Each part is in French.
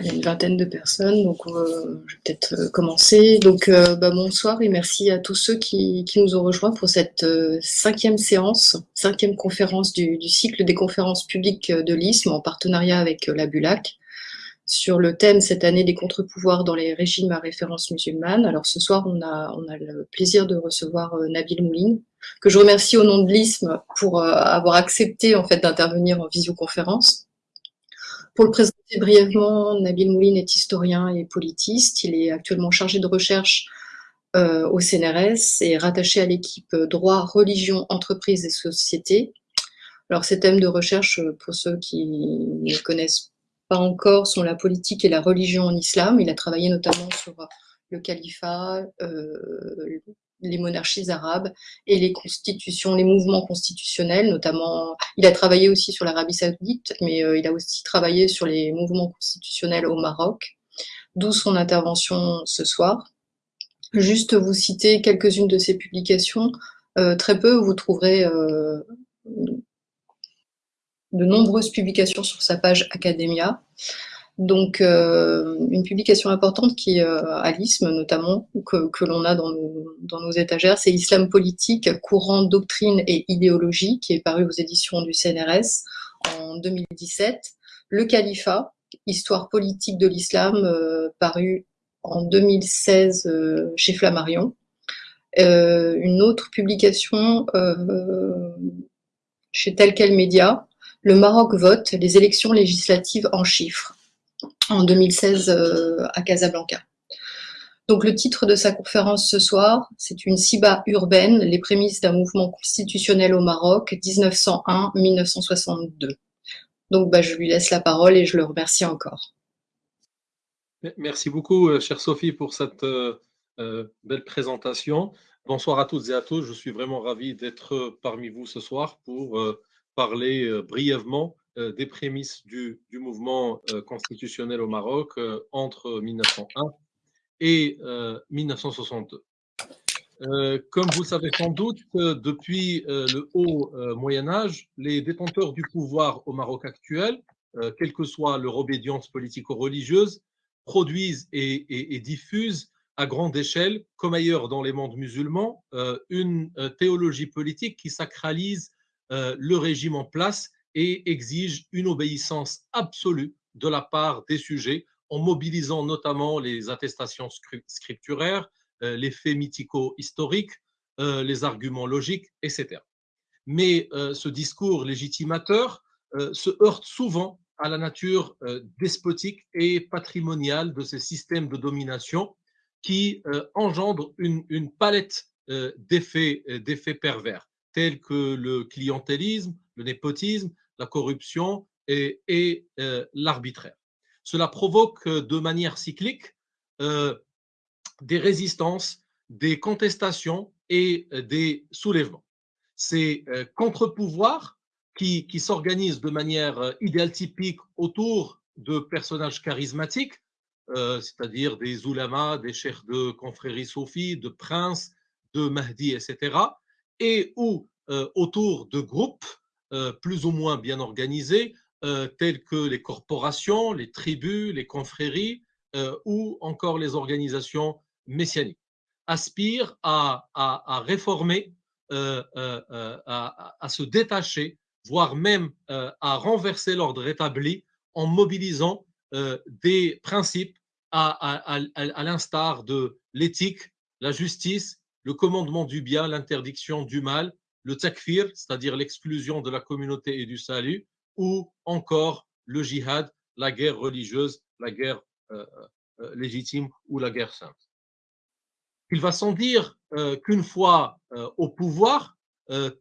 il y a une vingtaine de personnes, donc euh, je vais peut-être euh, commencer. Donc euh, bah, bonsoir et merci à tous ceux qui, nous ont rejoints pour cette cinquième séance, cinquième conférence du, cycle des conférences publiques de l'ISM en partenariat avec la BULAC sur le thème cette année des contre-pouvoirs dans les régimes à référence musulmane. Alors ce soir, on a, on a le plaisir de recevoir Nabil Mouline, que je remercie au nom de l'ISM pour avoir accepté en fait d'intervenir en visioconférence. Pour le présenter brièvement, Nabil Mouline est historien et politiste. Il est actuellement chargé de recherche euh, au CNRS et rattaché à l'équipe droit, religion, entreprise et société. Alors ces thèmes de recherche, pour ceux qui ne connaissent pas encore, sont la politique et la religion en islam. Il a travaillé notamment sur le califat, euh, les monarchies arabes et les constitutions, les mouvements constitutionnels, notamment, il a travaillé aussi sur l'Arabie Saoudite, mais euh, il a aussi travaillé sur les mouvements constitutionnels au Maroc, d'où son intervention ce soir. Juste vous citer quelques-unes de ses publications, euh, très peu, vous trouverez euh, de nombreuses publications sur sa page Academia. Donc, euh, une publication importante qui, euh, à l'ISM notamment, que, l'on a dans nos, étagères, c'est Islam politique, courant, doctrine et idéologie, qui est paru aux éditions du CNRS en 2017. Le Califat, histoire politique de l'islam, euh, paru en 2016 chez Flammarion. une autre publication chez Tel Quel Média, Le Maroc vote, les élections législatives en chiffres en 2016 euh, à Casablanca. Donc le titre de sa conférence ce soir, c'est une Siba urbaine, les prémices d'un mouvement constitutionnel au Maroc, 1901-1962. Donc bah, je lui laisse la parole et je le remercie encore. Merci beaucoup, euh, chère Sophie, pour cette euh, belle présentation. Bonsoir à toutes et à tous. Je suis vraiment ravi d'être parmi vous ce soir pour parler brièvement des prémices du, mouvement euh, constitutionnel au Maroc euh, entre 1901 et 1962. comme vous le savez sans doute, depuis le haut Moyen Âge, les détenteurs du pouvoir au Maroc actuel, quelle que soit leur obédience politico-religieuse, produisent et, diffusent à grande échelle, comme ailleurs dans les mondes musulmans, une théologie politique qui sacralise le régime en place et exige une obéissance absolue de la part des sujets en mobilisant notamment les attestations scripturaires, euh, les faits mythico-historiques, euh, les arguments logiques, etc. Mais euh, ce discours légitimateur se heurte souvent à la nature despotique et patrimoniale de ces systèmes de domination qui engendrent une, une palette d'effets pervers, tels que le clientélisme, le népotisme, la corruption et, euh, l'arbitraire. Cela provoque euh, de manière cyclique euh, des résistances, des contestations et des soulèvements. Ces contre-pouvoirs qui, s'organisent de manière idéal typique autour de personnages charismatiques, c'est-à-dire des oulamas, des chefs de confrérie soufis, de princes, de Mahdi, etc., et ou autour de groupes euh, plus ou moins bien organisés, euh, tels que les corporations, les tribus, les confréries euh, ou encore les organisations messianiques, aspirent à, réformer, à, se détacher, voire même à renverser l'ordre établi en mobilisant des principes à, l'instar de l'éthique, la justice, le commandement du bien, l'interdiction du mal, le takfir, c'est-à-dire l'exclusion de la communauté et du salut, ou encore le jihad, la guerre religieuse, la guerre euh, euh, légitime ou la guerre sainte. Il va sans dire euh, qu'une fois au pouvoir,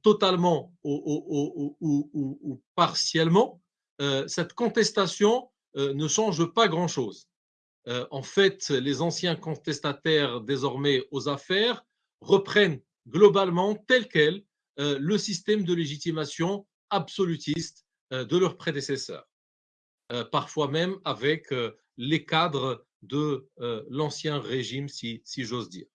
totalement ou, partiellement, cette contestation ne change pas grand-chose. en fait, les anciens contestataires désormais aux affaires reprennent globalement tel quel euh, le système de légitimation absolutiste euh, de leurs prédécesseurs, euh, parfois même avec les cadres de l'ancien régime, si, j'ose dire.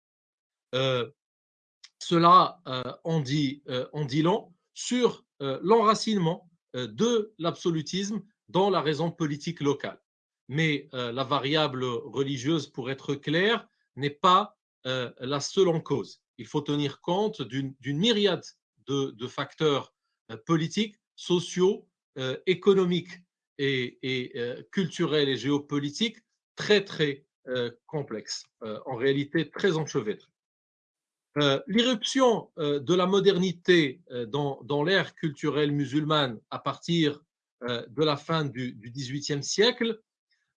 cela en dit, dit long sur l'enracinement de l'absolutisme dans la raison politique locale. mais la variable religieuse, pour être clair, n'est pas la seule en cause. Il faut tenir compte d'une myriade de, facteurs politiques, sociaux, économiques et, culturels et géopolitiques très, très complexes, en réalité très enchevêtrés. Euh, l'irruption euh, de la modernité euh, dans, l'ère culturelle musulmane à partir de la fin du XVIIIe siècle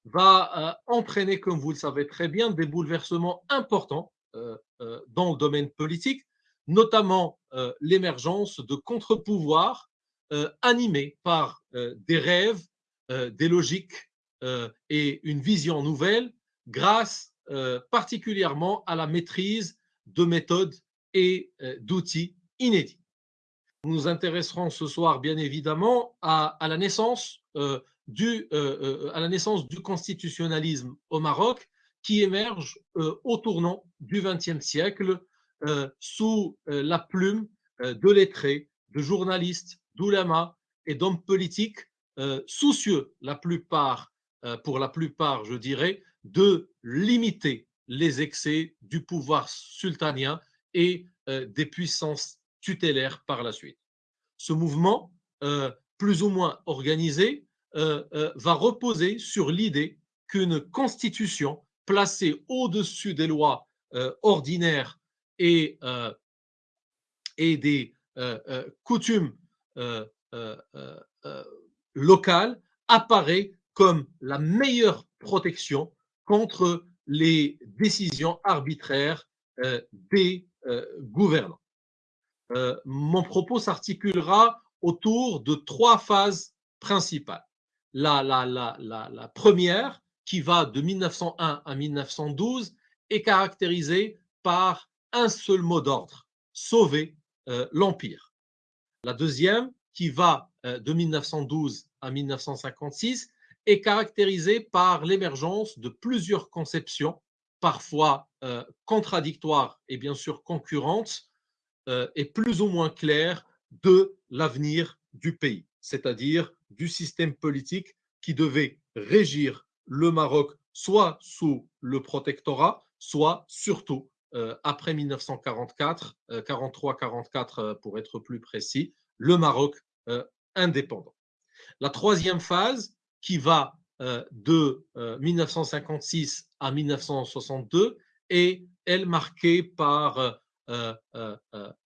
va entraîner, comme vous le savez très bien, des bouleversements importants dans le domaine politique, notamment l'émergence de contre-pouvoirs animés par des rêves, des logiques et une vision nouvelle grâce particulièrement à la maîtrise de méthodes et euh, d'outils inédits. Nous nous intéresserons ce soir, bien évidemment, euh, euh, à la naissance du constitutionnalisme au Maroc qui émerge au tournant du XXe siècle sous la plume de lettrés, de journalistes, d'oulémas et d'hommes politiques soucieux, la plupart, pour la plupart, je dirais, de limiter les excès du pouvoir sultanien et euh, des puissances tutélaires par la suite. Ce mouvement, euh, plus ou moins organisé, euh, va reposer sur l'idée qu'une constitution placée au-dessus des lois ordinaires et, et des coutumes locales apparaît comme la meilleure protection contre les décisions arbitraires euh, des euh, gouvernants. Euh, mon propos s'articulera autour de trois phases principales. La, la, la, la, première, qui va de 1901 à 1912, est caractérisée par un seul mot d'ordre, sauver l'Empire. La deuxième, qui va de 1912 à 1956, est caractérisée par l'émergence de plusieurs conceptions, parfois euh, contradictoires et bien sûr concurrentes, euh, et plus ou moins claires de l'avenir du pays, c'est-à-dire du système politique qui devait régir le Maroc soit sous le protectorat, soit surtout euh, après 1944, 43-44 pour être plus précis, le Maroc indépendant. La troisième phase qui va euh, de 1956 euh, à 1962 et elle marquée par, euh,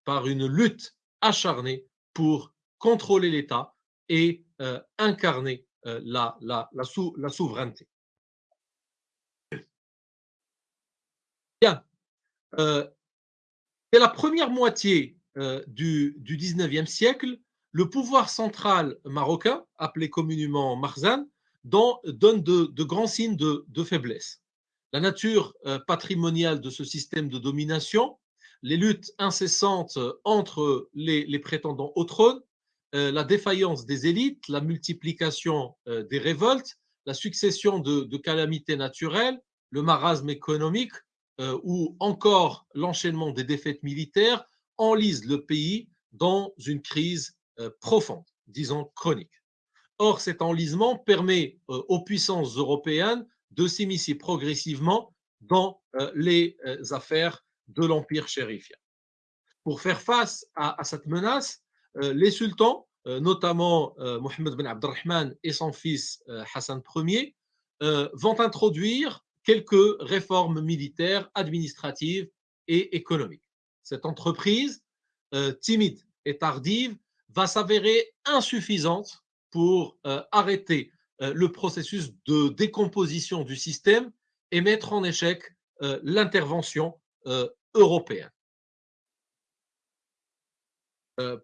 par une lutte acharnée pour contrôler l'État et incarner la, la, souveraineté. Bien. C'est la première moitié du, du 19e siècle le pouvoir central marocain, appelé communément Marzan, donne de, grands signes de, faiblesse. La nature euh, patrimoniale de ce système de domination, les luttes incessantes entre les, prétendants au trône, euh, la défaillance des élites, la multiplication euh, des révoltes, la succession de calamités naturelles, le marasme économique ou encore l'enchaînement des défaites militaires enlisent le pays dans une crise euh, profonde, disons chronique. Or, cet enlisement permet euh, aux puissances européennes de s'immiscer progressivement dans euh, les affaires de l'empire chérifien. Pour faire face à, cette menace, les sultans, notamment Mohammed ben Abdelrahman et son fils Hassan Ier, vont introduire quelques réformes militaires, administratives et économiques. Cette entreprise, timide et tardive, va s'avérer insuffisante pour euh, arrêter euh, le processus de décomposition du système et mettre en échec euh, l'intervention européenne.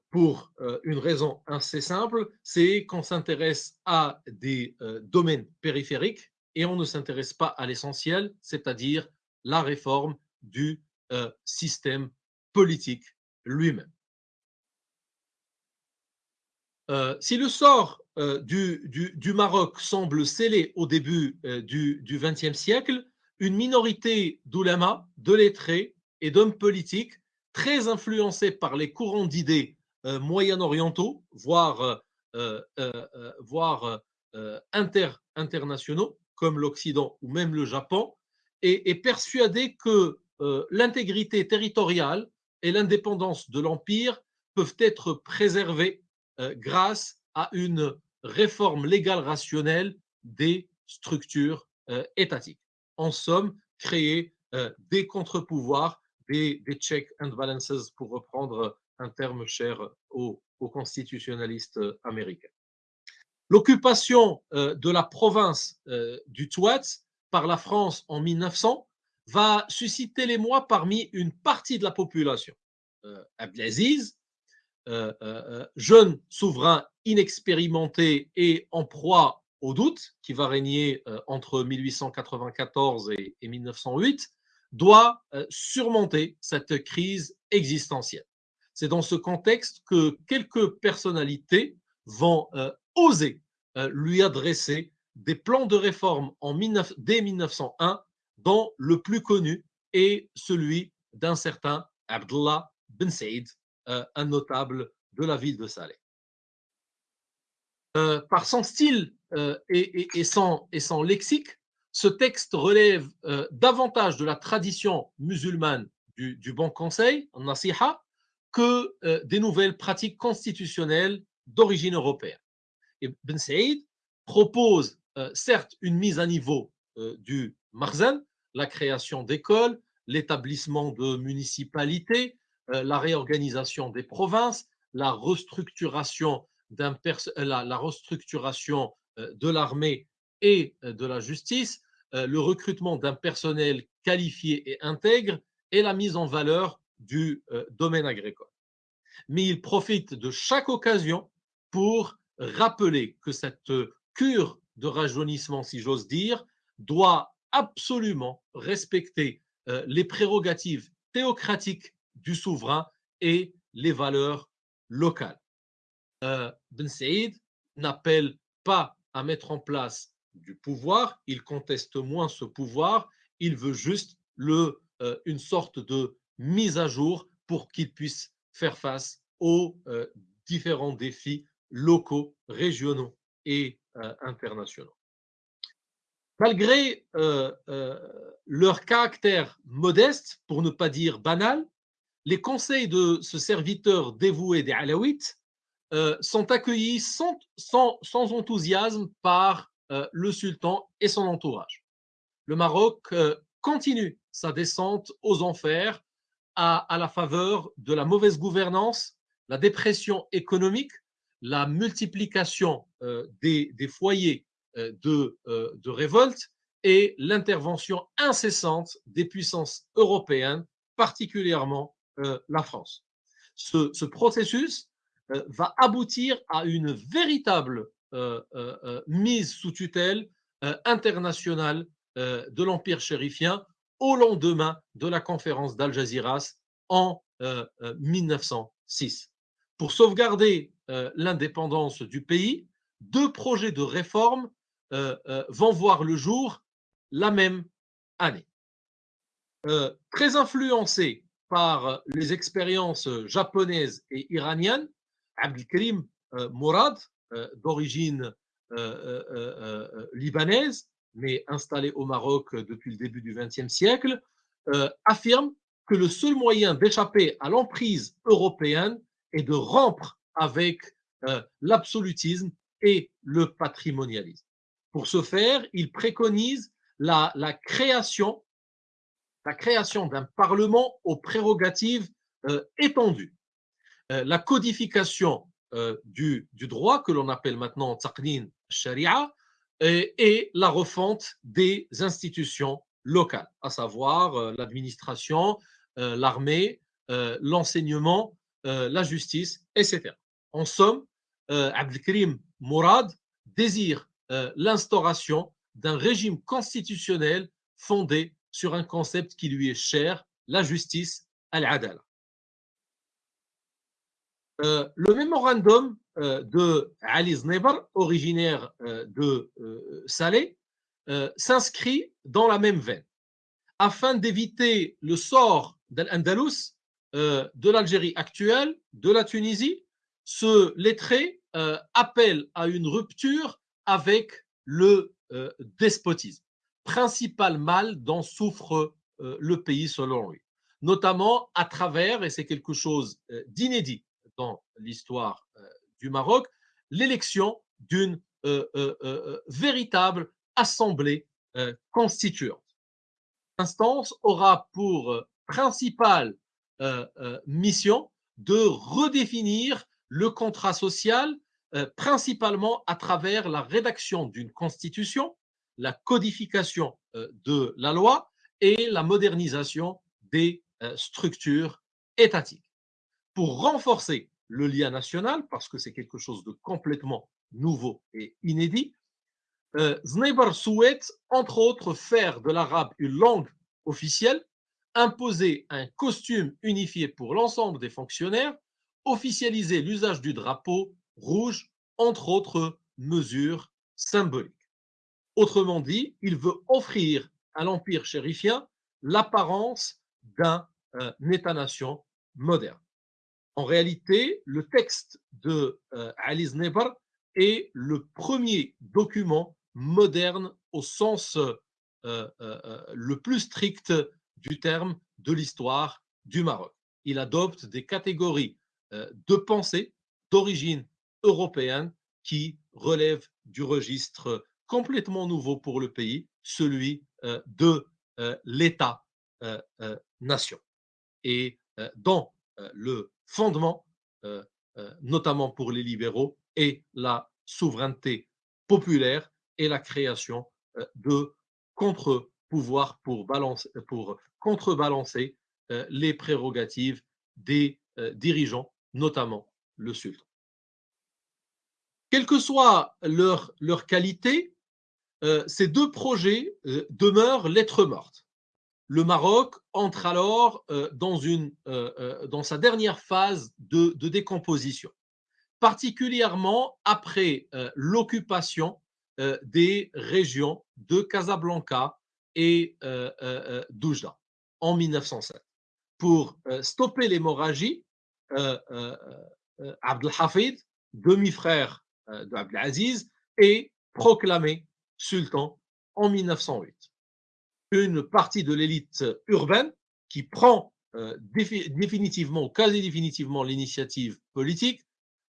pour une raison assez simple, c'est qu'on s'intéresse à des domaines périphériques et on ne s'intéresse pas à l'essentiel, c'est-à-dire la réforme du système politique lui-même. Euh, si le sort euh, du, Maroc semble scellé au début euh, du XXe siècle, une minorité d'oulémas, de lettrés et d'hommes politiques très influencés par les courants d'idées moyen-orientaux, voire, voire inter, internationaux, comme l'Occident ou même le Japon, est, persuadé que euh, l'intégrité territoriale et l'indépendance de l'Empire peuvent être préservées euh, grâce à une réforme légale rationnelle des structures euh, étatiques. En somme, créer des contre-pouvoirs, des, checks and balances, pour reprendre un terme cher aux constitutionnalistes américains. L'occupation de la province du Touat par la France en 1900 va susciter l'émoi parmi une partie de la population. Euh, Abdelaziz, euh, euh, jeune souverain inexpérimenté et en proie au doute, qui va régner entre 1894 et, 1908, doit surmonter cette crise existentielle. C'est dans ce contexte que quelques personnalités vont oser lui adresser des plans de réforme en dès 1901, dont le plus connu est celui d'un certain Abdullah Ben Said, euh, un notable de la ville de Saleh. Euh, par son style euh, et, son, lexique, ce texte relève davantage de la tradition musulmane du, du bon conseil, nasiha, que des nouvelles pratiques constitutionnelles d'origine européenne. Et Ben Said propose euh, certes une mise à niveau euh, du Marzen, la création d'écoles, l'établissement de municipalités, euh, la réorganisation des provinces, la restructuration de l'armée et de la justice, le recrutement d'un personnel qualifié et intègre et la mise en valeur du domaine agricole. Mais il profite de chaque occasion pour rappeler que cette cure de rajeunissement, si j'ose dire, doit absolument respecter euh, les prérogatives théocratiques du souverain et les valeurs locales. Euh, ben Saïd n'appelle pas à mettre en place du pouvoir, il conteste moins ce pouvoir, il veut juste euh, une sorte de mise à jour pour qu'il puisse faire face aux différents défis locaux, régionaux et euh, internationaux. Malgré euh, euh, leur caractère modeste, pour ne pas dire banal, les conseils de ce serviteur dévoué des Alaouites sont accueillis sans, enthousiasme par le sultan et son entourage. Le Maroc continue sa descente aux enfers à, la faveur de la mauvaise gouvernance, la dépression économique, la multiplication euh, des, foyers euh, euh, de, révolte et l'intervention incessante des puissances européennes, particulièrement la France. Ce, processus va aboutir à une véritable mise sous tutelle internationale de l'Empire chérifien au lendemain de la conférence d'Al Jazeera en 1906. Pour sauvegarder euh, l'indépendance du pays, deux projets de réforme euh, euh, vont voir le jour la même année. très influencé par les expériences japonaises et iraniennes, Abdelkrim Mourad, d'origine libanaise, mais installé au Maroc depuis le début du XXe siècle, affirme que le seul moyen d'échapper à l'emprise européenne est de rompre avec euh, l'absolutisme et le patrimonialisme. Pour ce faire, il préconise la, création, la création d'un parlement aux prérogatives euh, étendues, euh, la codification du, droit que l'on appelle maintenant taqnin sharia et, et, la refonte des institutions locales, à savoir l'administration, l'armée, l'enseignement, la justice, etc. En somme, euh, Abdelkrim Mourad désire euh, l'instauration d'un régime constitutionnel fondé sur un concept qui lui est cher, la justice, al-adala. Euh, le mémorandum de Ali Znebar, originaire de Salé, s'inscrit dans la même veine. Afin d'éviter le sort d'Al-Andalus, de l'Algérie actuelle, de la Tunisie, ce lettré euh, appelle à une rupture avec le despotisme, principal mal dont souffre le pays selon lui, notamment à travers, et c'est quelque chose d'inédit dans l'histoire du Maroc, l'élection d'une véritable assemblée constituante. L'instance aura pour principale mission de redéfinir le contrat social, principalement à travers la rédaction d'une constitution, la codification de la loi et la modernisation des structures étatiques. Pour renforcer le lien national, parce que c'est quelque chose de complètement nouveau et inédit, euh, souhaite, entre autres, faire de l'arabe une langue officielle, imposer un costume unifié pour l'ensemble des fonctionnaires, officialiser l'usage du drapeau rouge, entre autres mesures symboliques. Autrement dit, il veut offrir à l'empire chérifien l'apparence d'un euh, État-nation moderne. En réalité, le texte de euh, est le premier document moderne au sens euh, euh, le plus strict du terme de l'histoire du Maroc. Il adopte des catégories de pensée d'origine européenne qui relèvent du registre complètement nouveau pour le pays, celui de l'État-nation. Et dans le fondement, euh, euh, notamment pour les libéraux, et la souveraineté populaire et la création euh, de contre-pouvoirs pour, pour contrebalancer les prérogatives des dirigeants, notamment le sultan. Quelle que soit leur, leur qualité, ces deux projets demeurent lettres mortes le Maroc entre alors euh, dans, euh, euh, sa dernière phase de, décomposition, particulièrement après l'occupation des régions de Casablanca et d'Oujda en 1907. Pour stopper l'hémorragie, Abdelhafid, demi-frère d'Abdelaziz, est proclamé sultan en 1908 une partie de l'élite urbaine qui prend euh, définitivement quasi définitivement l'initiative politique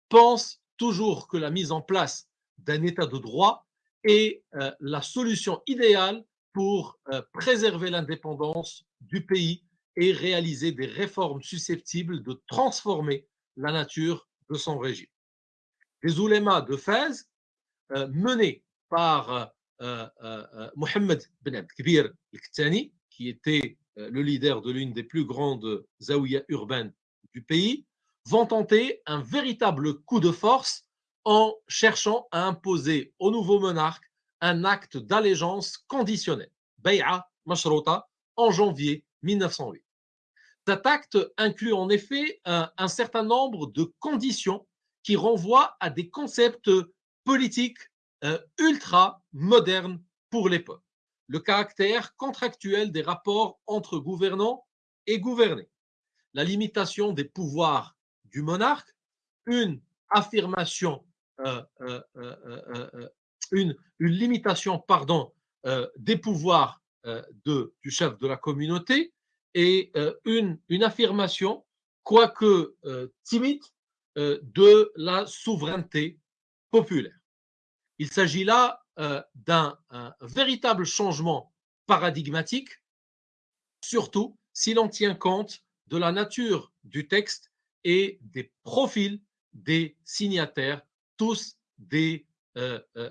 pense toujours que la mise en place d'un état de droit est euh, la solution idéale pour euh, préserver l'indépendance du pays et réaliser des réformes susceptibles de transformer la nature de son régime. Les oulémas de Fès, menés par euh, euh, euh, Mohamed Ben Abdelkbir al-Ktani, qui était le leader de l'une des plus grandes zaouïas urbaines du pays, vont tenter un véritable coup de force en cherchant à imposer au nouveau monarque un acte d'allégeance conditionnel, Bay'a Mashrota, en janvier 1908. Cet acte inclut en effet un, certain nombre de conditions qui renvoient à des concepts politiques euh, ultra moderne pour l'époque. Le caractère contractuel des rapports entre gouvernants et gouvernés, la limitation des pouvoirs du monarque, une affirmation, euh, euh, une, limitation pardon, des pouvoirs du chef de la communauté et une, une affirmation, quoique timide, de la souveraineté populaire. Il s'agit là euh, d'un véritable changement paradigmatique, surtout si l'on tient compte de la nature du texte et des profils des signataires, tous des euh, euh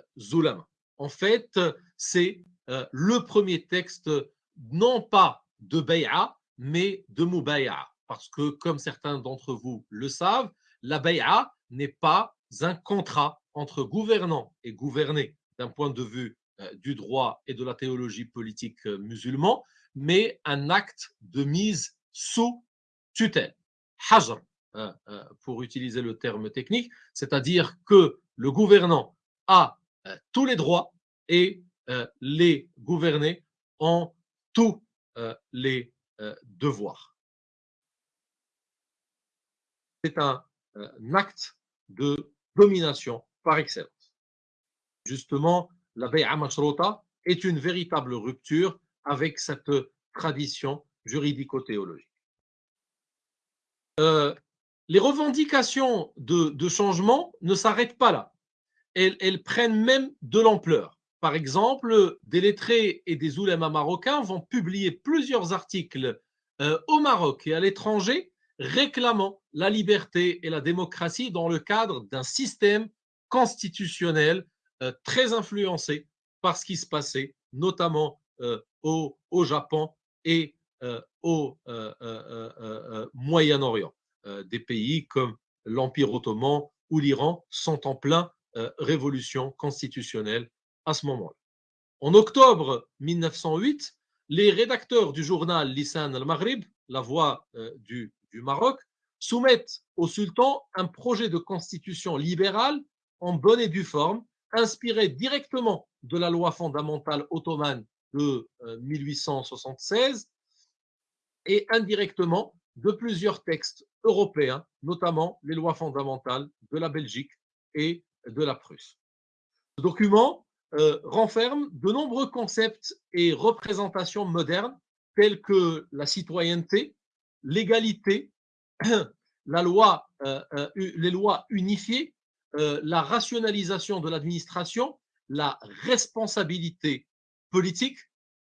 En fait, c'est euh, le premier texte, non pas de Bay'a, mais de Mubay'a. Parce que, comme certains d'entre vous le savent, la Bay'a n'est pas un contrat entre gouvernants et gouvernés d'un point de vue euh, du droit et de la théologie politique euh, musulman, mais un acte de mise sous tutelle, hajr, euh, pour utiliser le terme technique, c'est-à-dire que le gouvernant a tous les droits et les gouvernés ont tous les devoirs. C'est un acte de domination par excellence. Justement, la Bay'a Mashrota est une véritable rupture avec cette tradition juridico-théologique. Euh, les revendications de, changement ne s'arrêtent pas là. Elles, prennent même de l'ampleur. Par exemple, des lettrés et des oulémas marocains vont publier plusieurs articles euh, au Maroc et à l'étranger réclamant la liberté et la démocratie dans le cadre d'un système constitutionnel euh, très influencé par ce qui se passait, notamment au, au, Japon et au Moyen-Orient. Euh, des pays comme l'Empire ottoman ou l'Iran sont en plein euh, révolution constitutionnelle à ce moment-là. En octobre 1908, les rédacteurs du journal Lisan al-Maghrib, la voix euh, du, du, Maroc, soumettent au sultan un projet de constitution libérale en bonne et due forme, inspiré directement de la loi fondamentale ottomane de 1876 et indirectement de plusieurs textes européens, notamment les lois fondamentales de la Belgique et de la Prusse. Ce document euh, renferme de nombreux concepts et représentations modernes tels que la citoyenneté, l'égalité, la loi, euh, euh, les lois unifiées, la rationalisation de l'administration, la responsabilité politique,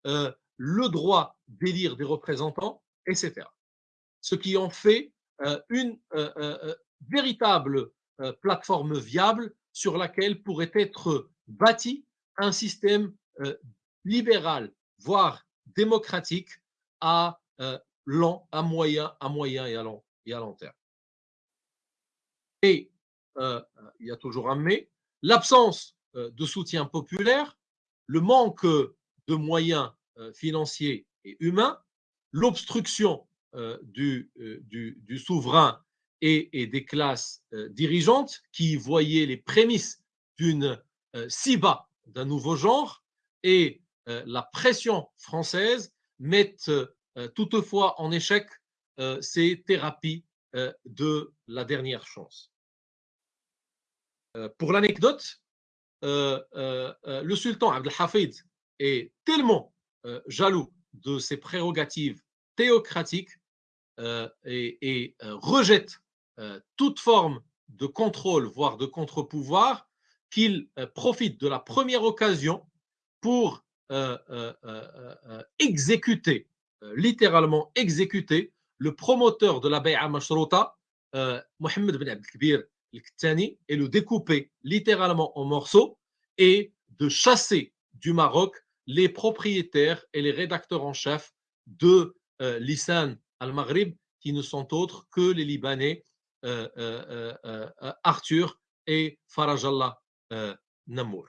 le droit d'élire des représentants, etc ce qui en fait une véritable plateforme viable sur laquelle pourrait être bâti un système libéral, voire démocratique, à long, à moyen, à moyen et à long, terme. Et il y a toujours un mais, l'absence de soutien populaire, le manque de moyens financiers et humains, l'obstruction euh, euh, du, souverain et, des classes euh, dirigeantes qui voyaient les prémices d'une SIBA d'un nouveau genre et la pression française mettent toutefois en échec ces thérapies de la dernière chance. Pour l'anecdote, le sultan Abdelhafid est tellement jaloux de ses prérogatives théocratiques euh, et, euh, rejette euh, toute forme de contrôle, voire de contre-pouvoir, qu'il profite de la première occasion pour exécuter, littéralement exécuter, le promoteur de la Bay'a Mashrota, Mohamed Ben Abdelkbir al-Ktani, et le découper littéralement en morceaux et de chasser du Maroc les propriétaires et les rédacteurs en chef de Lisan al-Maghrib, qui ne sont autres que les Libanais euh, euh, euh, Arthur et Farajallah Namour.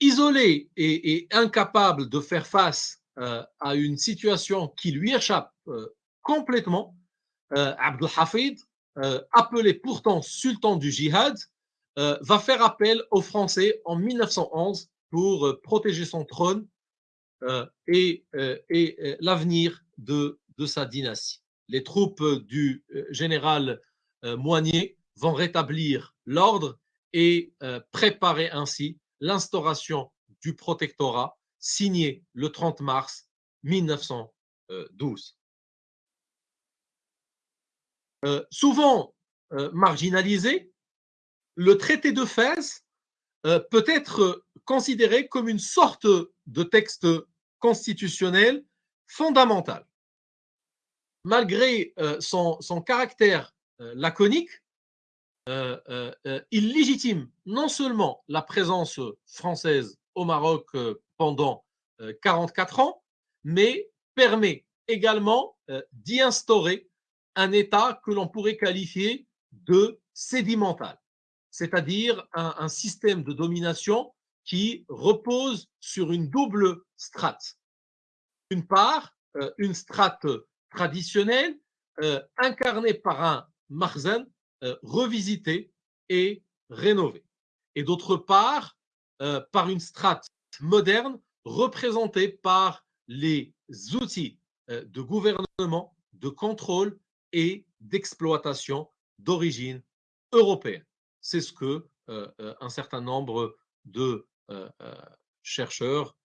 isolé et, incapable de faire face à une situation qui lui échappe complètement, Abdel Hafid, appelé pourtant sultan du djihad, va faire appel aux Français en 1911 pour protéger son trône euh, et, euh, euh, l'avenir de, sa dynastie. Les troupes du général Moignet vont rétablir l'ordre et préparer ainsi l'instauration du protectorat signé le 30 mars 1912. souvent marginalisé, le traité de Fès peut être considéré comme une sorte de texte constitutionnel fondamental. Malgré euh, son, caractère euh, laconique, euh, il légitime non seulement la présence française au Maroc pendant 44 ans, mais permet également d'y instaurer un État que l'on pourrait qualifier de sédimental, c'est-à-dire un, système de domination qui repose sur une double strate. D'une part, euh, une strate traditionnelle euh, incarnée par un marzen euh, revisité et rénové. Et d'autre part, par une strate moderne représentée par les outils de gouvernement, de contrôle et d'exploitation d'origine européenne. c'est ce que un certain nombre de chercheurs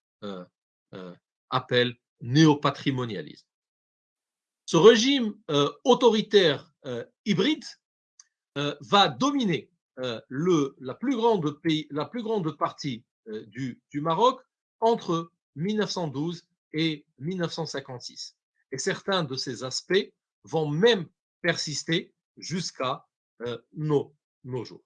appellent néopatrimonialisme. Ce régime autoritaire hybride va dominer le, la, plus grande pays, la plus grande partie du, du Maroc entre 1912 et 1956. Et certains de ces aspects vont même persister jusqu'à nos, nos jours.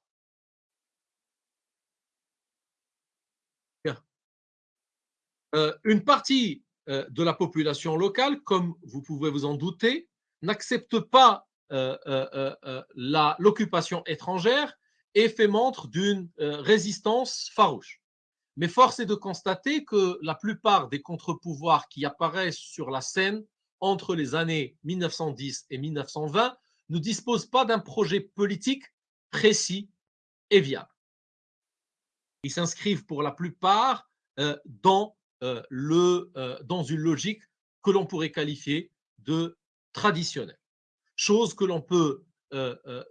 une partie de la population locale, comme vous pouvez vous en douter, n'accepte pas l'occupation étrangère et fait montre d'une résistance farouche. Mais force est de constater que la plupart des contre-pouvoirs qui apparaissent sur la scène entre les années 1910 et 1920 ne disposent pas d'un projet politique précis et viable. Ils s'inscrivent pour la plupart euh, euh, euh, dans une logique que l'on pourrait qualifier de traditionnelle, chose que l'on peut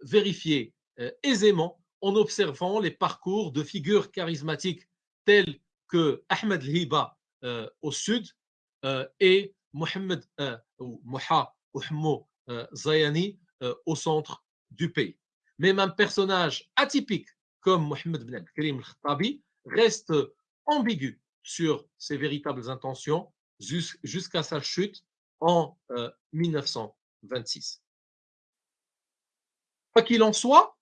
vérifier aisément en observant les parcours de figures charismatiques tels que Ahmed Hiba euh, au sud euh, et Mohamed euh, Moha Zayani au centre du pays. Même un personnage atypique comme Mohamed Ben Karim al-Khattabi reste ambigu sur ses véritables intentions jusqu'à sa chute en 1926. Quoi qu'il en soit,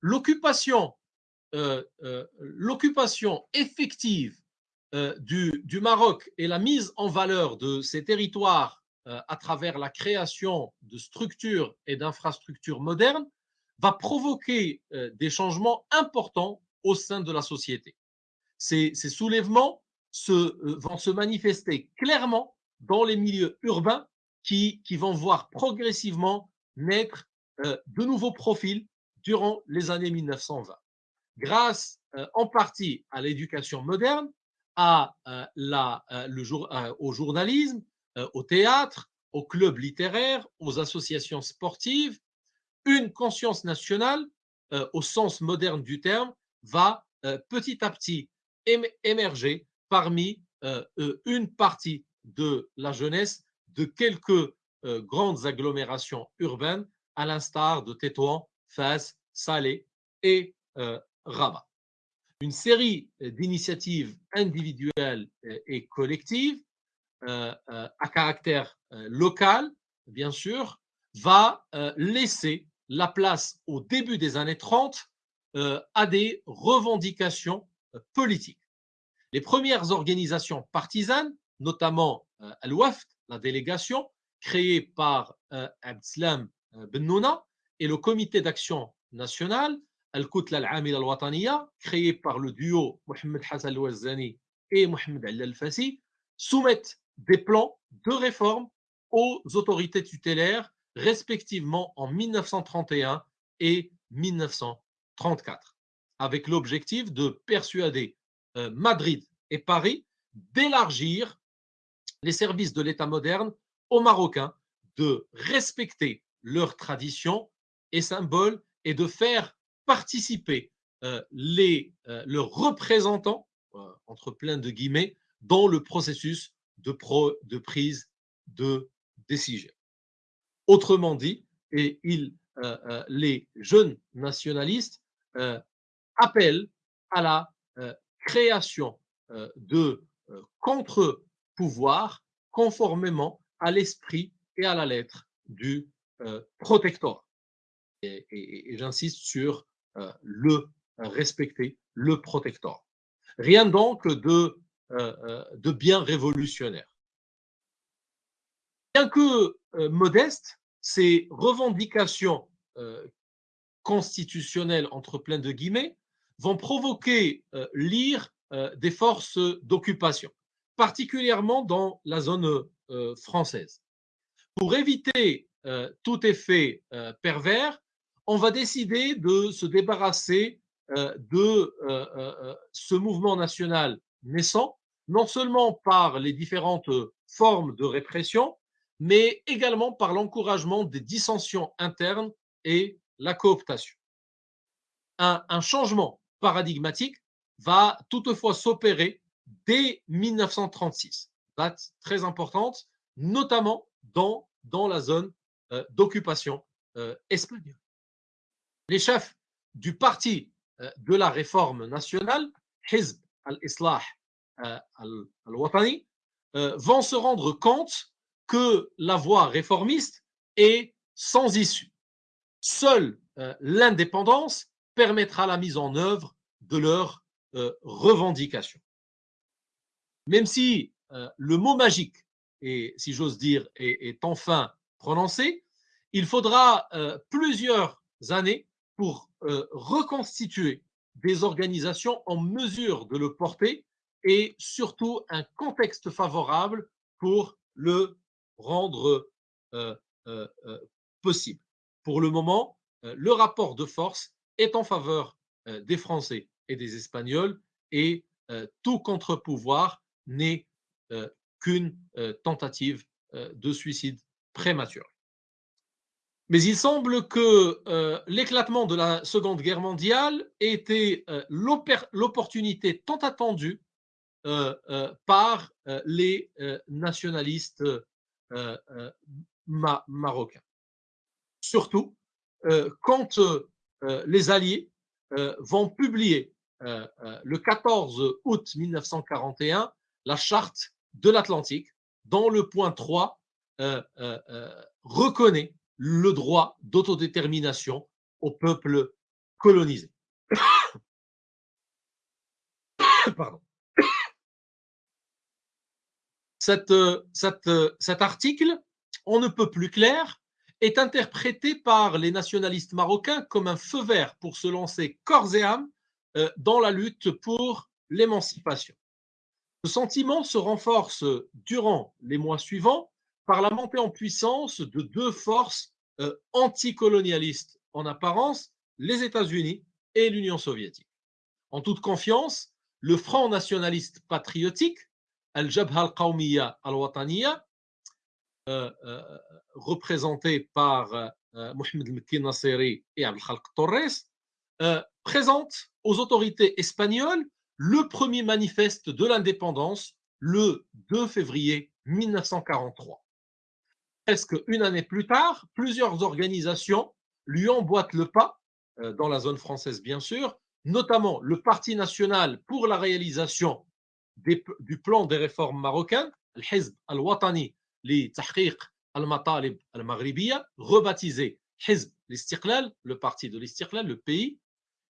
l'occupation euh, euh, l'occupation effective euh, du, du, Maroc et la mise en valeur de ces territoires à travers la création de structures et d'infrastructures modernes va provoquer des changements importants au sein de la société. Ces, ces soulèvements se, vont se manifester clairement dans les milieux urbains qui, qui vont voir progressivement naître de nouveaux profils durant les années 1920 grâce euh, en partie à l'éducation moderne, à, euh, la, euh, le jour, au journalisme, au théâtre, aux clubs littéraires, aux associations sportives, une conscience nationale, au sens moderne du terme, va petit à petit émerger parmi une partie de la jeunesse de quelques grandes agglomérations urbaines, à l'instar de Tétouan, Fès, Salé et Rabat. Une série d'initiatives individuelles et collectives euh, euh, à caractère euh, local, bien sûr, va laisser la place au début des années 30 à des revendications politiques. Les premières organisations partisanes, notamment Al-Wafd, la délégation, créée par Abdeslam Bennouna, et le comité d'action nationale, Al-Koutla al-Amila al-Wataniya, créé par le duo Mohamed Hassan al-Wazzani et Mohamed al-Fassi, soumettent des plans de réforme aux autorités tutélaires, respectivement en 1931 et 1934, avec l'objectif de persuader euh, Madrid et Paris d'élargir les services de l'État moderne aux Marocains, de respecter leurs traditions et symboles et de faire participer euh, les, euh, leurs représentants, euh, entre plein de guillemets, dans le processus de, de prise de décision. Autrement dit, et les jeunes nationalistes appellent à la création de contre-pouvoirs conformément à l'esprit et à la lettre du protectorat. et j'insiste sur euh, le respecter, le protecteur. Rien donc de, euh, euh, de bien révolutionnaire. Bien que modestes, ces revendications constitutionnelles, entre plein de guillemets, vont provoquer l'ire des forces d'occupation, particulièrement dans la zone française. Pour éviter tout effet pervers, on va décider de se débarrasser euh, de euh, euh, ce mouvement national naissant, non seulement par les différentes formes de répression, mais également par l'encouragement des dissensions internes et la cooptation. un, changement paradigmatique va toutefois s'opérer dès 1936, date très importante, notamment dans, la zone euh, d'occupation euh, espagnole. Les chefs du parti euh, de la réforme nationale, Hizb al-Islah al-Watani, vont se rendre compte que la voie réformiste est sans issue. Seule l'indépendance permettra la mise en œuvre de leurs revendications. Même si le mot magique, et si j'ose dire, est, enfin prononcé, il faudra plusieurs années pour reconstituer des organisations en mesure de le porter et surtout un contexte favorable pour le rendre possible. Pour le moment, le rapport de force est en faveur des Français et des Espagnols et tout contre-pouvoir n'est qu'une tentative de suicide prématuré. Mais il semble que l'éclatement de la Seconde Guerre mondiale était l'opportunité tant attendue par les nationalistes marocains. Surtout quand les Alliés vont publier le 14 août 1941 la charte de l'Atlantique, dont le point 3 reconnaît le droit d'autodétermination au peuple colonisé. Cet article, on ne peut plus clair, est interprété par les nationalistes marocains comme un feu vert pour se lancer corps et âme euh, dans la lutte pour l'émancipation. Ce sentiment se renforce durant les mois suivants par la montée en puissance de deux forces euh, anticolonialistes en apparence, les États-Unis et l'Union soviétique. En toute confiance, le Front nationaliste patriotique, Al-Jabha al-Qawmiya al-Wataniya, euh, euh, représenté par Mohamed Mekki Nasseri et Abdelkhalq Torres, présente aux autorités espagnoles le premier manifeste de l'indépendance le 2 février 1943. Presque une année plus tard, plusieurs organisations lui emboîtent le pas, euh, dans la zone française bien sûr, notamment le Parti national pour la réalisation du plan des réformes marocaines, le Hizb al-Watani li Tahqiq al-Matalib al-Maghribiya, rebaptisé Hizb al le parti de l'Istiqlal, le pays,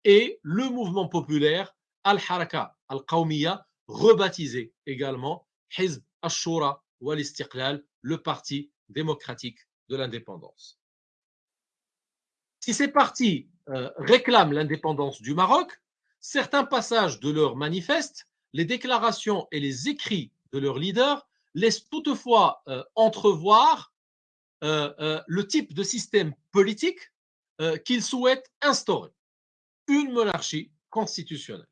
et le mouvement populaire Al-Haraka al-Qawmiya, rebaptisé également Hizb al-Shura ou al-Istiqlal, le parti démocratique de l'indépendance. Si ces partis euh, réclament l'indépendance du Maroc, certains passages de leur manifeste, les déclarations et les écrits de leurs leaders laissent toutefois euh, entrevoir euh, le type de système politique qu'ils souhaitent instaurer, une monarchie constitutionnelle.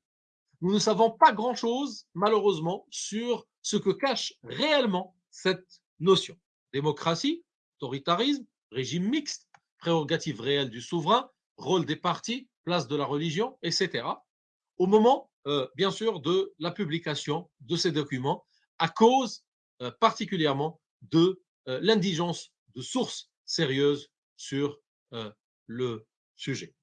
Nous ne savons pas grand-chose, malheureusement, sur ce que cache réellement cette notion démocratie, autoritarisme, régime mixte, prérogatives réelles du souverain, rôle des partis, place de la religion, etc. Au moment, euh, bien sûr, de la publication de ces documents, à cause euh, particulièrement de euh, l'indigence de sources sérieuses sur le sujet.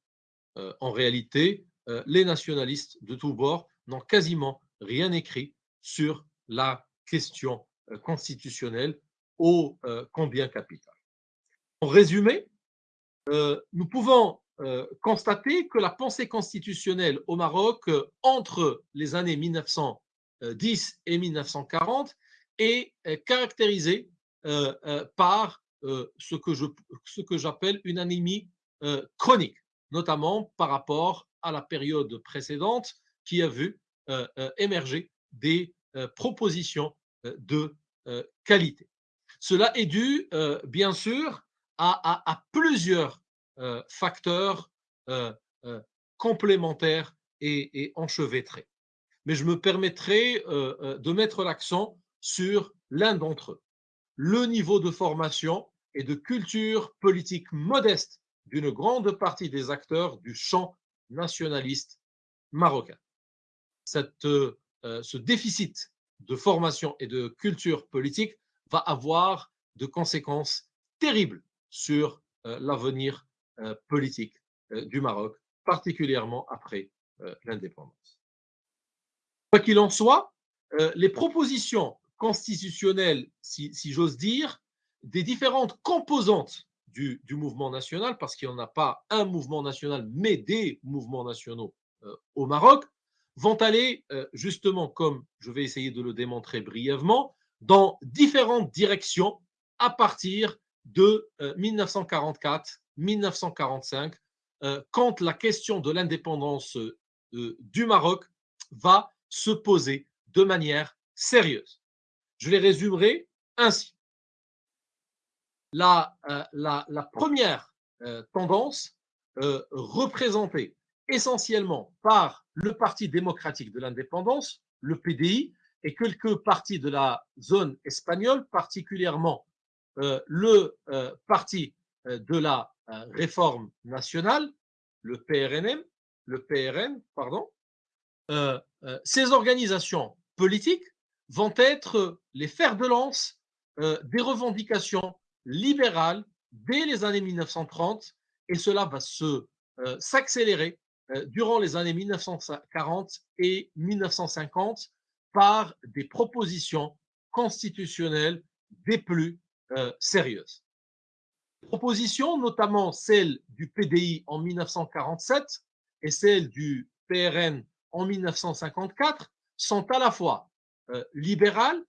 en réalité, les nationalistes de tous bords n'ont quasiment rien écrit sur la question constitutionnelle ô euh, combien capital. En résumé, euh, nous pouvons euh, constater que la pensée constitutionnelle au Maroc entre les années 1910 et 1940 est caractérisée par ce que, je, ce que j'appelle une anémie chronique, notamment par rapport à la période précédente qui a vu émerger des propositions de qualité. Cela est dû, euh, bien sûr, à, plusieurs euh, facteurs euh, complémentaires et, enchevêtrés. Mais je me permettrai de mettre l'accent sur l'un d'entre eux. Le niveau de formation et de culture politique modeste d'une grande partie des acteurs du champ nationaliste marocain. Ce déficit de formation et de culture politique va avoir de conséquences terribles sur l'avenir politique du Maroc, particulièrement après l'indépendance. Quoi qu'il en soit, les propositions constitutionnelles, si, j'ose dire, des différentes composantes du, mouvement national, parce qu'il n'y en a pas un mouvement national, mais des mouvements nationaux au Maroc, vont aller justement, comme je vais essayer de le démontrer brièvement, dans différentes directions à partir de 1944-1945, quand la question de l'indépendance du Maroc va se poser de manière sérieuse. Je les résumerai ainsi. La, euh, première euh, tendance euh, représentée essentiellement par le Parti démocratique de l'indépendance, le PDI, et quelques partis de la zone espagnole, particulièrement le Parti de la réforme nationale, le PRNM, le PRN, pardon, ces organisations politiques vont être les fers de lance euh, des revendications libérales dès les années 1930 et cela va euh, s'accélérer euh, durant les années 1940 et 1950 par des propositions constitutionnelles des plus sérieuses. Propositions, notamment celle du PDI en 1947 et celle du PRN en 1954, sont à la fois euh, libéral,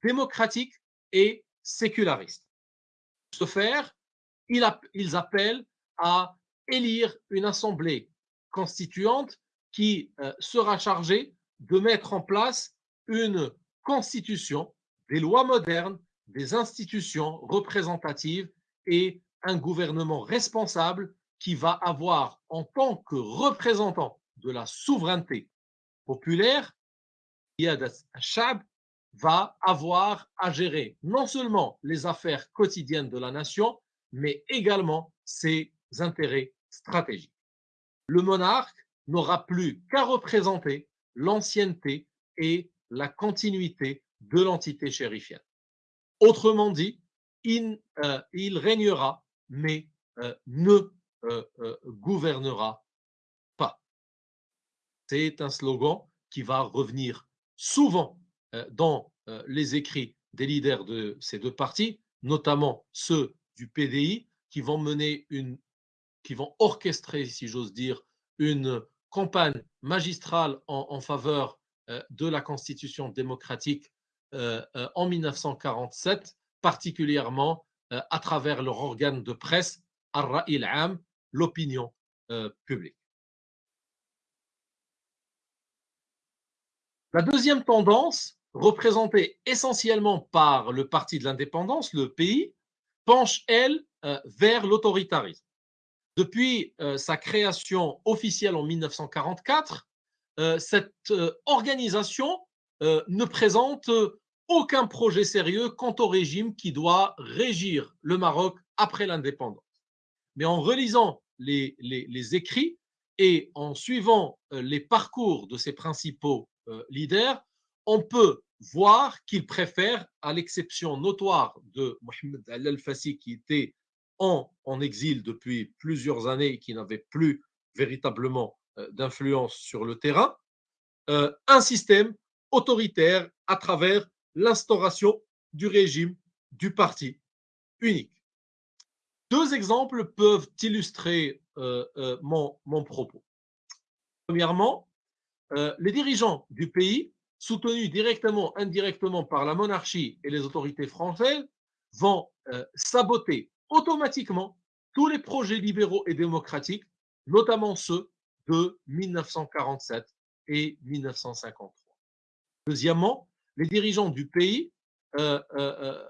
démocratique et séculariste. Ce faire, ils appellent à élire une assemblée constituante qui euh, sera chargée de mettre en place une constitution, des lois modernes, des institutions représentatives et un gouvernement responsable qui va avoir en tant que représentant de la souveraineté populaire Shab va avoir à gérer non seulement les affaires quotidiennes de la nation, mais également ses intérêts stratégiques. Le monarque n'aura plus qu'à représenter l'ancienneté et la continuité de l'entité chérifienne. Autrement dit, il, euh, régnera, mais euh, ne euh, gouvernera pas. C'est un slogan qui va revenir souvent dans les écrits des leaders de ces deux partis, notamment ceux du PDI, qui vont mener une, qui vont orchestrer, si j'ose dire, une campagne magistrale en, faveur euh, de la constitution démocratique en 1947, particulièrement à travers leur organe de presse, Ar-Ra'il l'opinion publique. La deuxième tendance, représentée essentiellement par le Parti de l'indépendance, le pays, penche, elle, euh, vers l'autoritarisme. Depuis euh, sa création officielle en 1944, euh, cette organisation ne présente aucun projet sérieux quant au régime qui doit régir le Maroc après l'indépendance. Mais en relisant les, écrits et en suivant les parcours de ses principaux euh, leader, on peut voir qu'il préfère, à l'exception notoire de Mohamed Al-Fassi qui était en, en, exil depuis plusieurs années et qui n'avait plus véritablement euh, d'influence sur le terrain, euh, un système autoritaire à travers l'instauration du régime du parti unique. Deux exemples peuvent illustrer mon, mon propos. Premièrement, euh, les dirigeants du pays, soutenus directement, indirectement par la monarchie et les autorités françaises, vont euh, saboter automatiquement tous les projets libéraux et démocratiques, notamment ceux de 1947 et 1953. Deuxièmement, les dirigeants du pays euh,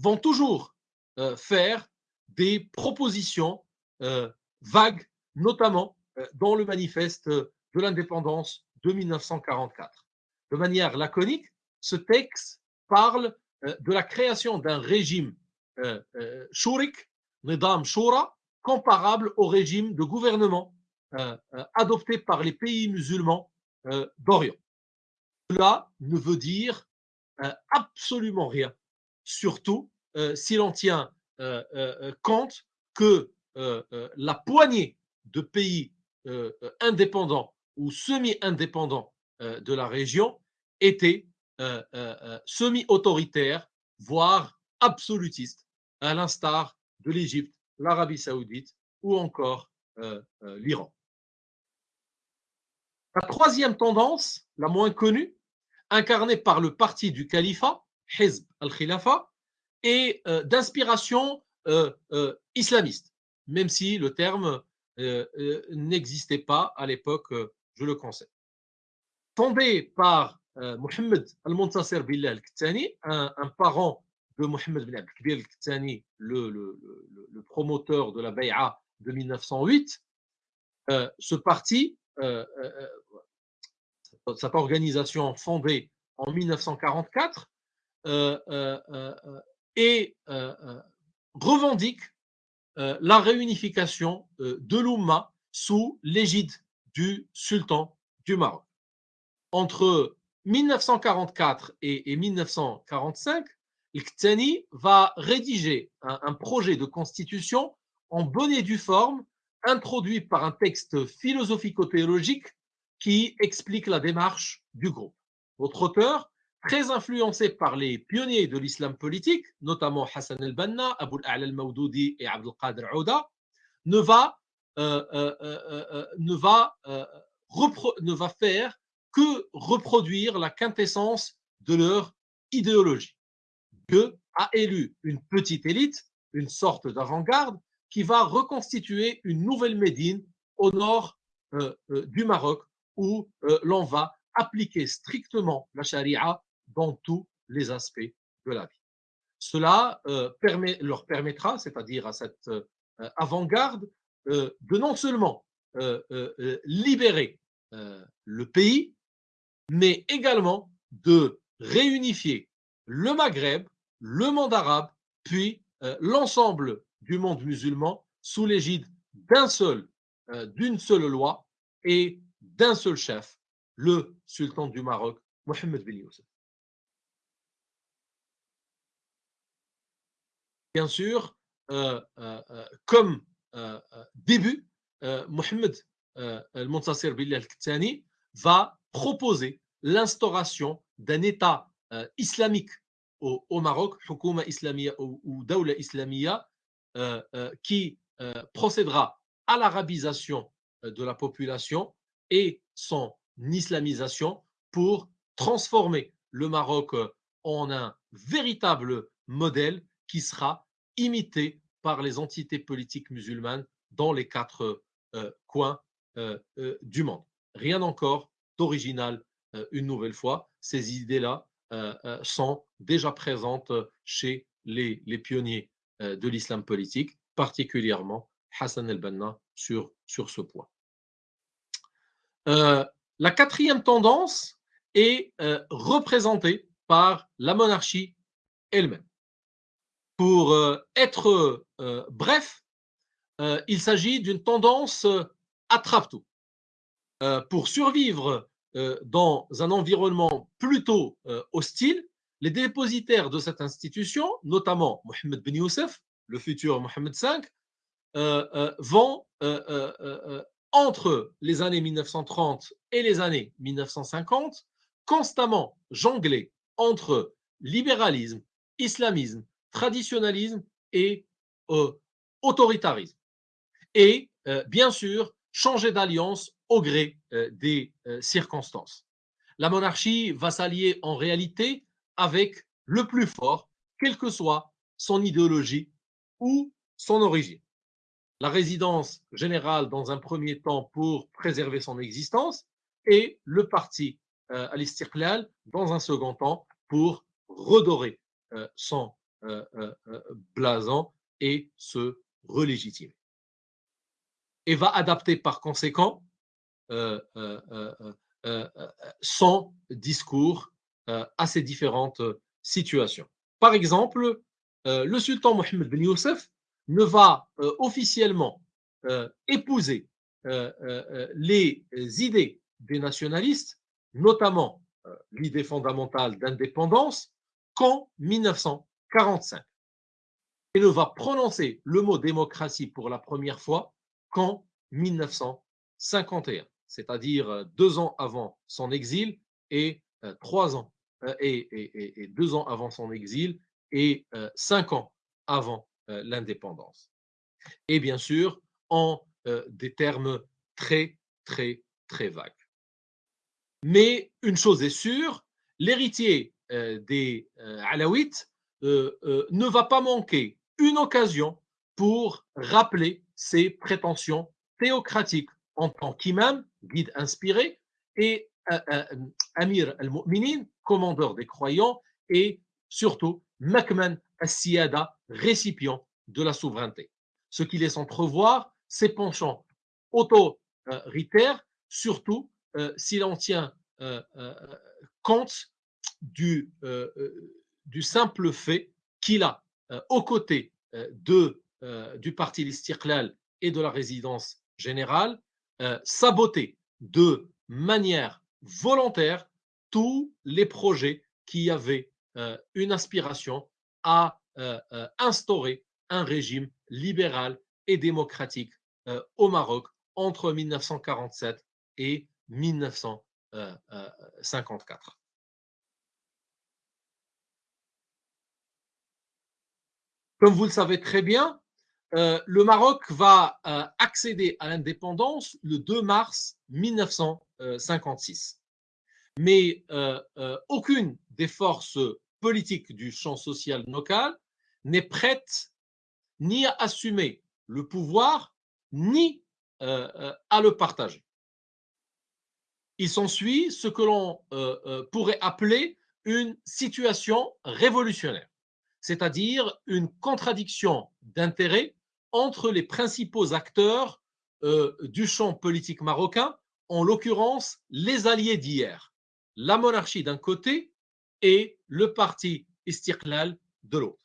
vont toujours faire des propositions vagues, notamment euh, dans le manifeste de l'indépendance de 1944. De manière laconique, ce texte parle euh, de la création d'un régime euh, shurik, Nidam Shura, comparable au régime de gouvernement adopté par les pays musulmans d'Orient. Cela ne veut dire absolument rien, surtout si l'on tient compte que la poignée de pays indépendants ou semi-indépendants de la région était semi-autoritaire, voire absolutiste, à l'instar de l'Égypte, l'Arabie saoudite ou encore l'Iran. La troisième tendance, la moins connue, incarnée par le parti du califat, Hizb al-Khilafa, est d'inspiration islamiste, même si le terme n'existait pas à l'époque, je le conseille. Fondé par Mohammed al-Muntasir Billah al-Ktani, un, parent bin al ktani le, promoteur de la Bay'a de 1908, ce parti, cette organisation fondée en 1944, et revendique la réunification de l'Oumma sous l'égide du sultan du Maroc. Entre 1944 et, 1945, Ktani va rédiger un, projet de constitution en bonne et due forme, introduit par un texte philosophico-théologique qui explique la démarche du groupe. Votre auteur, très influencé par les pionniers de l'islam politique, notamment Hassan el-Banna, Abu al-A'la al-Mawdoudi et Abdul Qadir Ouda, ne ne va faire que reproduire la quintessence de leur idéologie. Dieu a élu une petite élite, une sorte d'avant-garde, qui va reconstituer une nouvelle Médine au nord du Maroc, où l'on va appliquer strictement la charia dans tous les aspects de la vie. Cela leur permettra, c'est-à-dire à cette avant-garde, de non seulement libérer le pays, mais également de réunifier le Maghreb, le monde arabe, puis l'ensemble du monde musulman sous l'égide d'un seul, d'une seule loi et d'un seul chef, le sultan du Maroc, Mohamed bin Youssef. Bien sûr, comme début, Mohamed al-Muntasir Bilal al va proposer l'instauration d'un État islamique au, Maroc, Hukuma Islamia ou, ou Dawla Islamia, qui procédera à l'arabisation de la population et son islamisation pour transformer le Maroc en un véritable modèle qui sera imité par les entités politiques musulmanes dans les quatre coins du monde. Rien encore d'original une nouvelle fois. Ces idées-là sont déjà présentes chez les, pionniers de l'islam politique, particulièrement Hassan el-Banna sur, sur ce point. la quatrième tendance est représentée par la monarchie elle-même. Pour être bref, il s'agit d'une tendance attrape-tout. pour survivre dans un environnement plutôt hostile, les dépositaires de cette institution, notamment Mohamed Ben Youssef, le futur Mohamed V, vont entre les années 1930 et les années 1950 constamment jongler entre libéralisme, islamisme, traditionnalisme et autoritarisme. Et bien sûr, changer d'alliance au gré des circonstances. La monarchie va s'allier en réalité avec le plus fort, quelle que soit son idéologie ou son origine. La résidence générale dans un premier temps pour préserver son existence et le parti al-Istiqlal dans un second temps pour redorer son blason et se relégitimer. Et va adapter par conséquent son discours à ces différentes situations. Par exemple, le sultan Mohammed bin Youssef ne va officiellement épouser les idées des nationalistes, notamment l'idée fondamentale d'indépendance, qu'en 1945 et ne va prononcer le mot démocratie pour la première fois qu'en 1951, c'est-à-dire deux ans avant son exil et trois ans et, deux ans avant son exil et cinq ans avant l'indépendance. Et bien sûr, en des termes très, très, très vagues. Mais une chose est sûre, l'héritier des Alaouites ne va pas manquer une occasion pour rappeler ses prétentions théocratiques en tant qu'imam, guide inspiré, et Amir al-Mu'minin, commandeur des croyants, et surtout Makman al-Siyada, récipient de la souveraineté. Ce qui laisse entrevoir ses penchants autoritaires, surtout euh, si l'on tient euh, euh, compte du, du simple fait qu'il a, aux côtés du parti L'Istiqlal et de la résidence générale, saboté de manière volontaire tous les projets qui avaient une aspiration à instaurer un régime libéral et démocratique au Maroc entre 1947 et 1954. Comme vous le savez très bien, euh, le Maroc va euh, accéder à l'indépendance le 2 mars 1956. Mais euh, aucune des forces politiques du champ social local n'est prête ni à assumer le pouvoir, ni à le partager. Il s'ensuit ce que l'on pourrait appeler une situation révolutionnaire c'est-à-dire une contradiction d'intérêts entre les principaux acteurs euh, du champ politique marocain, en l'occurrence les alliés d'hier, la monarchie d'un côté et le parti Istiqlal de l'autre.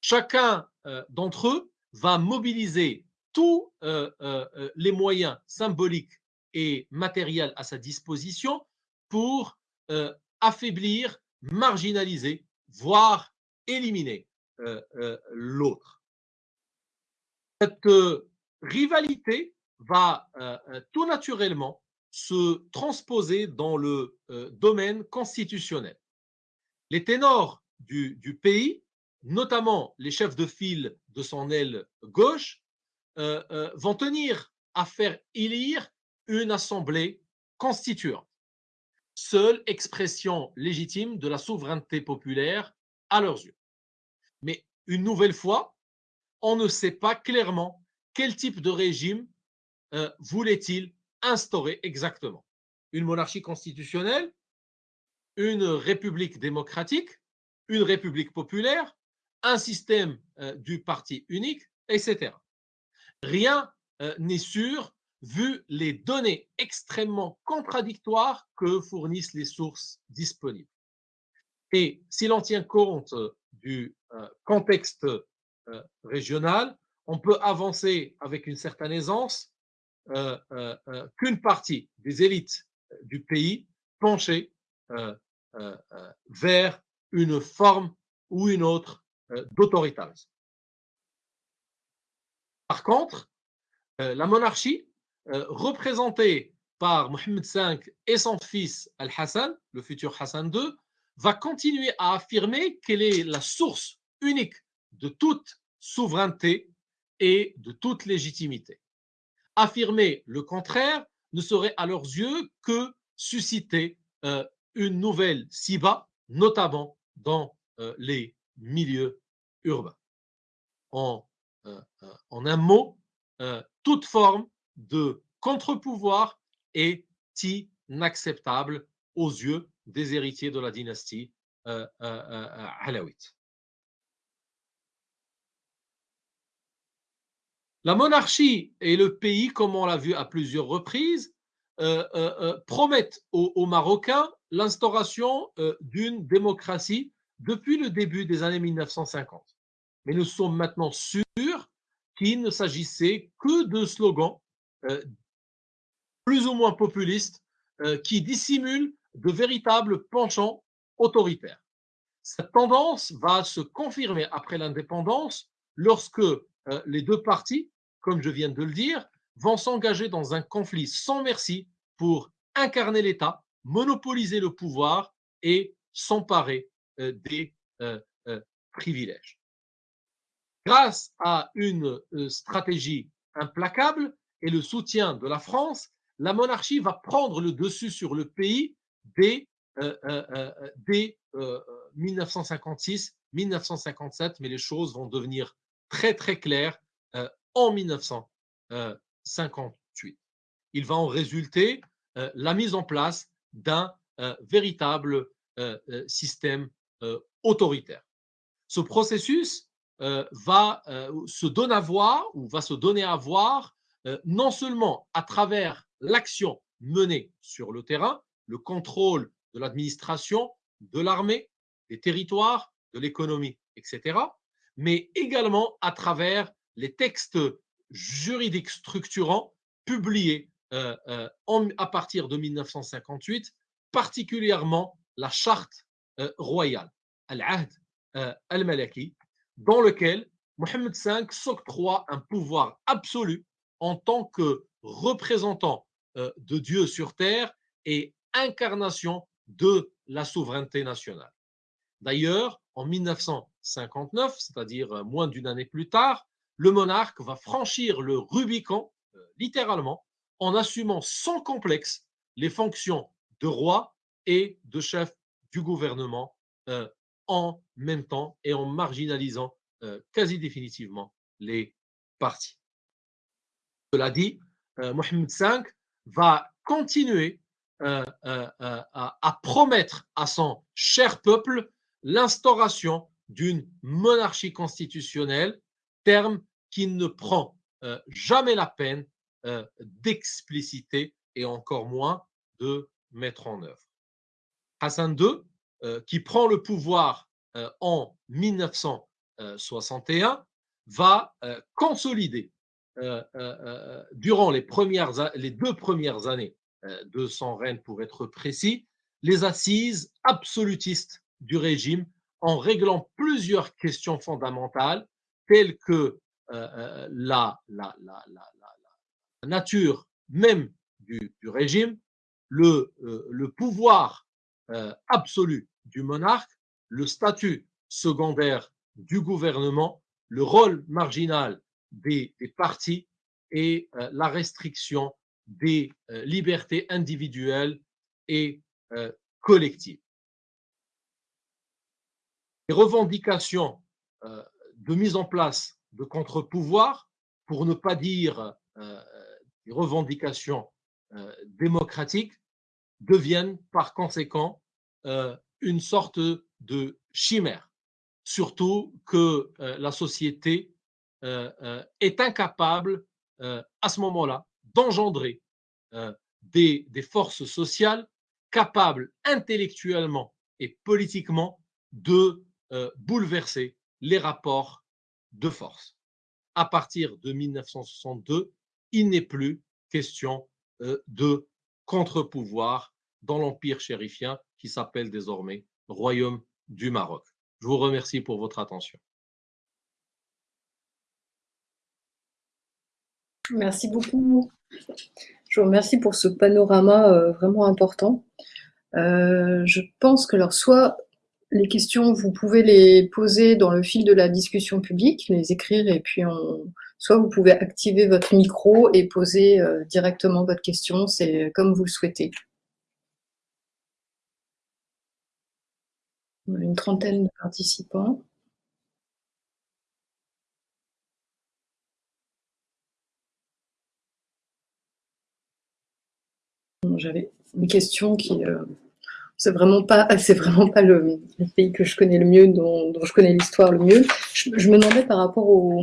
Chacun euh, d'entre eux va mobiliser tous euh, les moyens symboliques et matériels à sa disposition pour affaiblir, marginaliser, voire éliminer euh, euh, l'autre. Cette euh, rivalité va tout naturellement se transposer dans le domaine constitutionnel. Les ténors du, pays, notamment les chefs de file de son aile gauche, vont tenir à faire élire une assemblée constituante, seule expression légitime de la souveraineté populaire à leurs yeux. Mais une nouvelle fois, on ne sait pas clairement quel type de régime euh, voulait-il instaurer exactement. Une monarchie constitutionnelle, une république démocratique, une république populaire, un système euh, du parti unique, etc. Rien euh, n'est sûr vu les données extrêmement contradictoires que fournissent les sources disponibles. Et si l'on tient compte du euh, contexte euh, régional, on peut avancer avec une certaine aisance qu'une partie des élites du pays penchait vers une forme ou une autre d'autoritarisme. Par contre, la monarchie, représentée par Mohamed V et son fils Al-Hassan, le futur Hassan II, va continuer à affirmer qu'elle est la source unique de toute souveraineté et de toute légitimité. Affirmer le contraire ne serait à leurs yeux que susciter euh, une nouvelle SIBA, notamment dans euh, les milieux urbains. En, euh, en un mot, toute forme de contre-pouvoir est inacceptable aux yeux des héritiers de la dynastie euh, euh, euh, alawite. La monarchie et le pays, comme on l'a vu à plusieurs reprises, promettent aux, Marocains l'instauration d'une démocratie depuis le début des années 1950. mais nous sommes maintenant sûrs qu'il ne s'agissait que de slogans euh, plus ou moins populistes euh, qui dissimulent de véritables penchants autoritaires. Cette tendance va se confirmer après l'indépendance lorsque euh, les deux parties, comme je viens de le dire, vont s'engager dans un conflit sans merci pour incarner l'État, monopoliser le pouvoir et s'emparer des privilèges. Grâce à une stratégie implacable et le soutien de la France, la monarchie va prendre le dessus sur le pays dès, 1956, 1957, mais les choses vont devenir très très claires en 1958. Il va en résulter la mise en place d'un véritable système autoritaire. Ce processus va se donner à voir ou va se donner à voir non seulement à travers l'action menée sur le terrain, le contrôle de l'administration, de l'armée, des territoires, de l'économie, etc., mais également à travers les textes juridiques structurants publiés à partir de 1958, particulièrement la charte royale, Al-Ahd al-Malaki, dans lequel Mohammed V s'octroie un pouvoir absolu en tant que représentant euh, de Dieu sur terre et incarnation de la souveraineté nationale. D'ailleurs, en 1959, c'est-à-dire euh, moins d'une année plus tard, le monarque va franchir le Rubicon, euh, littéralement, en assumant sans complexe les fonctions de roi et de chef du gouvernement en même temps et en marginalisant quasi définitivement les partis. Cela dit, Mohamed V va continuer à, promettre à son cher peuple l'instauration d'une monarchie constitutionnelle, terme qu'il ne prend jamais la peine d'expliciter et encore moins de mettre en œuvre. Hassan II, qui prend le pouvoir en 1961, va consolider euh, euh, euh, durant les deux premières années de son règne, pour être précis, les assises absolutistes du régime en réglant plusieurs questions fondamentales telles que la, la, la, nature même du, régime, le, le pouvoir absolu du monarque, le statut secondaire du gouvernement, le rôle marginal des, partis et euh, la restriction des euh, libertés individuelles et euh, collectives. Les revendications de mise en place de contre-pouvoirs, pour ne pas dire des revendications démocratiques, deviennent par conséquent une sorte de chimère, surtout que la société euh, euh, est incapable euh, à ce moment-là d'engendrer des, forces sociales capables intellectuellement et politiquement de bouleverser les rapports de force. À partir de 1962, il n'est plus question de contre-pouvoir dans l'empire chérifien qui s'appelle désormais Royaume du Maroc. Je vous remercie pour votre attention. Merci beaucoup. Je vous remercie pour ce panorama euh, vraiment important. Euh, je pense que alors soit les questions, vous pouvez les poser dans le fil de la discussion publique, les écrire et puis on, soit vous pouvez activer votre micro et poser euh, directement votre question, c'est comme vous le souhaitez. Une trentaine de participants. J'avais une question qui euh, c'est vraiment pas c'est vraiment pas le, pays que je connais le mieux, dont, je connais l'histoire le mieux. Je, me demandais par rapport aux,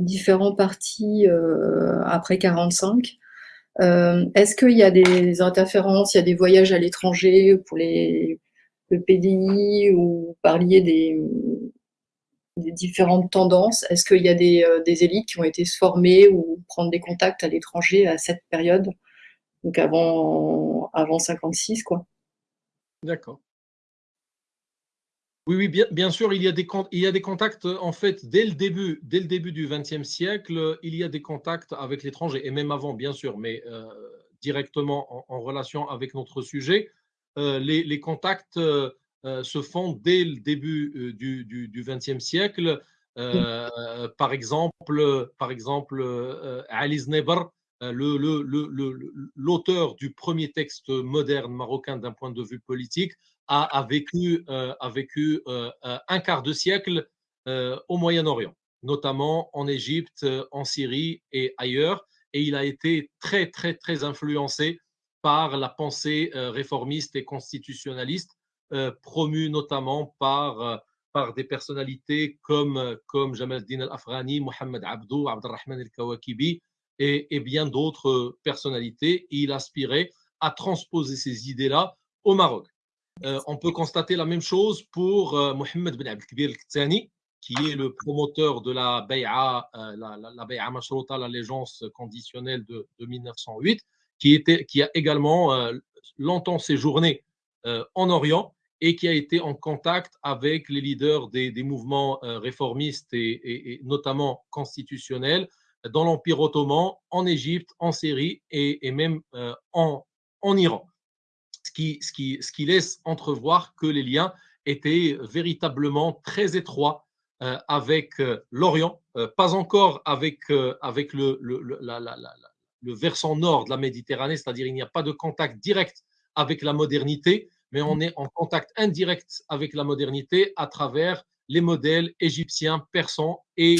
différents partis euh, après 45. Euh, est-ce qu'il y a des interférences, il y a des voyages à l'étranger pour les le PDI ou parliez des différentes tendances? Est-ce qu'il y a des, des, élites qui ont été formées ou prendre des contacts à l'étranger à cette période? Donc avant, avant 56, quoi. D'accord. Oui, oui, bien, sûr, il y, a des, contacts, en fait, dès le début, dès le début du XXe siècle, il y a des contacts avec l'étranger, et même avant, bien sûr, mais euh, directement en, relation avec notre sujet. Euh, les, contacts euh, se font dès le début du XXe siècle. par exemple, par exemple Ali l'auteur le, du premier texte moderne marocain d'un point de vue politique, a, vécu, euh, euh, un quart de siècle euh, au Moyen-Orient, notamment en Égypte, en Syrie et ailleurs. Et il a été très, très, très influencé par la pensée réformiste et constitutionnaliste, promue notamment par, des personnalités comme, comme Jamal al-Din al-Afghani, Mohamed Abdou, Abdelrahman al-Kawakibi et, bien d'autres personnalités. il aspirait à transposer ces idées-là au Maroc. Euh, on peut constater la même chose pour euh, Mohamed Ben Abdelkbir al-Khtani, qui est le promoteur de la Bay'a, euh, la, la, Mashrota, l'allégeance conditionnelle de, 1908, qui, a également longtemps séjourné en Orient et qui a été en contact avec les leaders des, mouvements réformistes et, notamment constitutionnels dans l'Empire ottoman, en Égypte, en Syrie et, même en, en Iran. Ce qui, laisse entrevoir que les liens étaient véritablement très étroits euh, avec euh, l'Orient, euh, pas encore avec, avec le, le, versant nord de la Méditerranée, c'est-à-dire il n'y a pas de contact direct avec la modernité, mais on est en contact indirect avec la modernité à travers les modèles égyptiens, persans et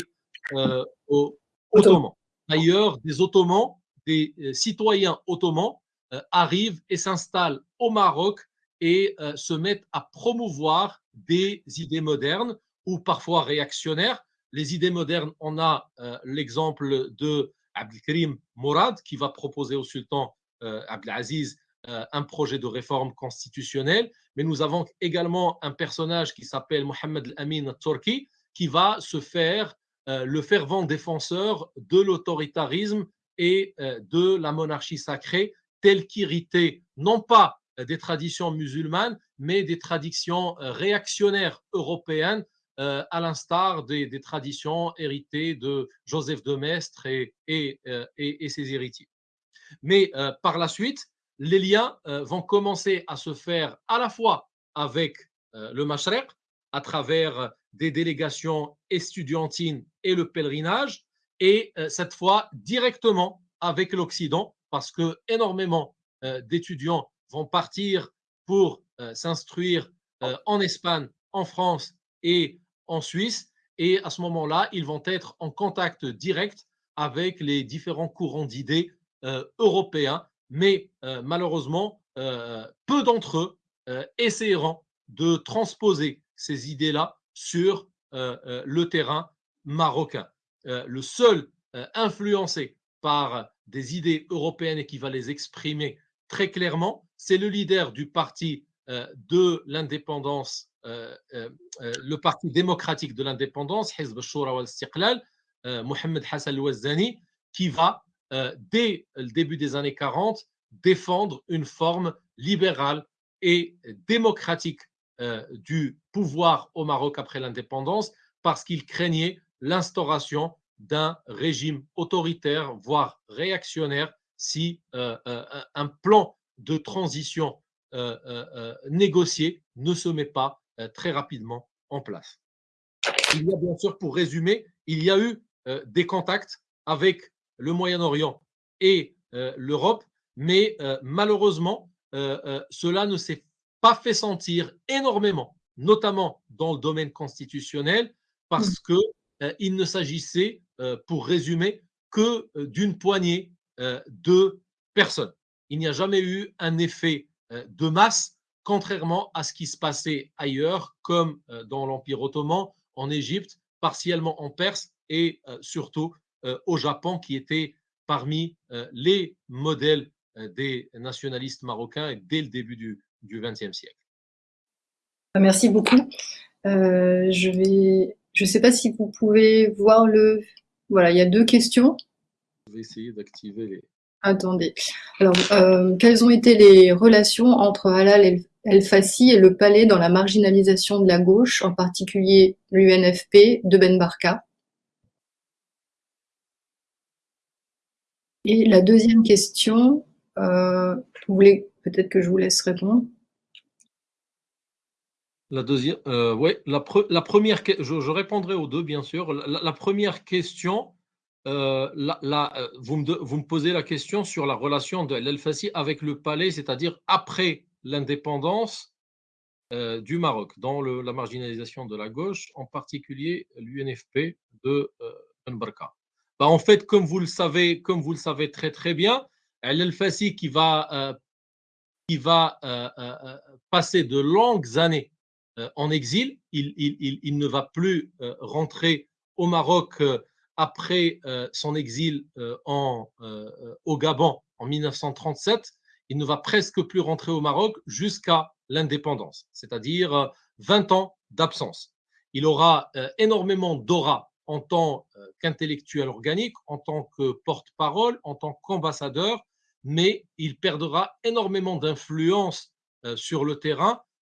ottomans. D'ailleurs, des Ottomans, des citoyens ottomans euh, arrivent et s'installent au Maroc et euh, se mettent à promouvoir des idées modernes ou parfois réactionnaires. Les idées modernes, on a euh, l'exemple de Abdelkrim Mourad qui va proposer au sultan Abdelaziz un projet de réforme constitutionnelle, mais nous avons également un personnage qui s'appelle Mohamed Al-Amin Turki qui va se faire le fervent défenseur de l'autoritarisme et de la monarchie sacrée tel qu'hérité non pas des traditions musulmanes, mais des traditions euh, réactionnaires européennes, euh, à l'instar des, traditions héritées de Joseph de Maistre et, euh, ses héritiers. Mais par la suite, les liens vont commencer à se faire à la fois avec le Mashrek, à travers des délégations estudiantines et le pèlerinage, et cette fois directement avec l'Occident, parce que énormément euh, d'étudiants vont partir pour euh, s'instruire euh, en Espagne, en France et en Suisse. Et à ce moment-là, ils vont être en contact direct avec les différents courants d'idées européens. Mais malheureusement, peu d'entre eux essaieront de transposer ces idées-là sur le terrain marocain. le seul influencé par des idées européennes et qui va les exprimer très clairement. C'est le leader du parti euh, de l'indépendance, euh, euh, le parti démocratique de l'indépendance, Hizb al-Shura wal-Istiqlal, Mohamed Hassan al-Wazzani, qui va, dès le début des années 40, défendre une forme libérale et démocratique du pouvoir au Maroc après l'indépendance, parce qu'il craignait l'instauration d'un régime autoritaire, voire réactionnaire, si euh, euh, un plan de transition euh, négocié ne se met pas très rapidement en place. Il y a bien sûr, pour résumer, il y a eu des contacts avec le Moyen-Orient et l'Europe, mais malheureusement, cela ne s'est pas fait sentir énormément, notamment dans le domaine constitutionnel, parce que il ne s'agissait euh, pour résumer, que euh, d'une poignée euh, de personnes. Il n'y a jamais eu un effet de masse, contrairement à ce qui se passait ailleurs, comme dans l'Empire ottoman, en Égypte, partiellement en Perse et surtout au Japon, qui était parmi les modèles des nationalistes marocains dès le début du XXe siècle. Merci beaucoup. je vais Je ne sais pas si vous pouvez voir le... Voilà, il y a deux questions. Je vais essayer d'activer les... Attendez. Alors, euh, quelles ont été les relations entre Halal El-Fassi et le palais dans la marginalisation de la gauche, en particulier l'UNFP de Ben Barka? Et la deuxième question, euh, vous voulez peut-être que je vous laisse répondre? La deuxième, euh, ouais, la, première, je, répondrai aux deux, bien sûr. La, première question, euh, euh, vous, me, vous, me, posez la question sur la relation de l'El-Fassi avec le palais, c'est-à-dire après l'indépendance du Maroc, dans la marginalisation de la gauche, en particulier l'UNFP de Ben Barka. Bah, en fait, comme vous le savez, comme vous le savez très très bien, l'El-Fassi qui va, qui va passer de longues années en exil. Il, ne va plus euh, rentrer au Maroc euh, après son exil au Gabon en 1937. Il ne va presque plus rentrer au Maroc jusqu'à l'indépendance, c'est-à-dire 20 ans d'absence. Il aura énormément d'aura en tant qu'intellectuel organique, en tant que porte-parole, en tant qu'ambassadeur, mais il perdra énormément d'influence sur le terrain euh, euh,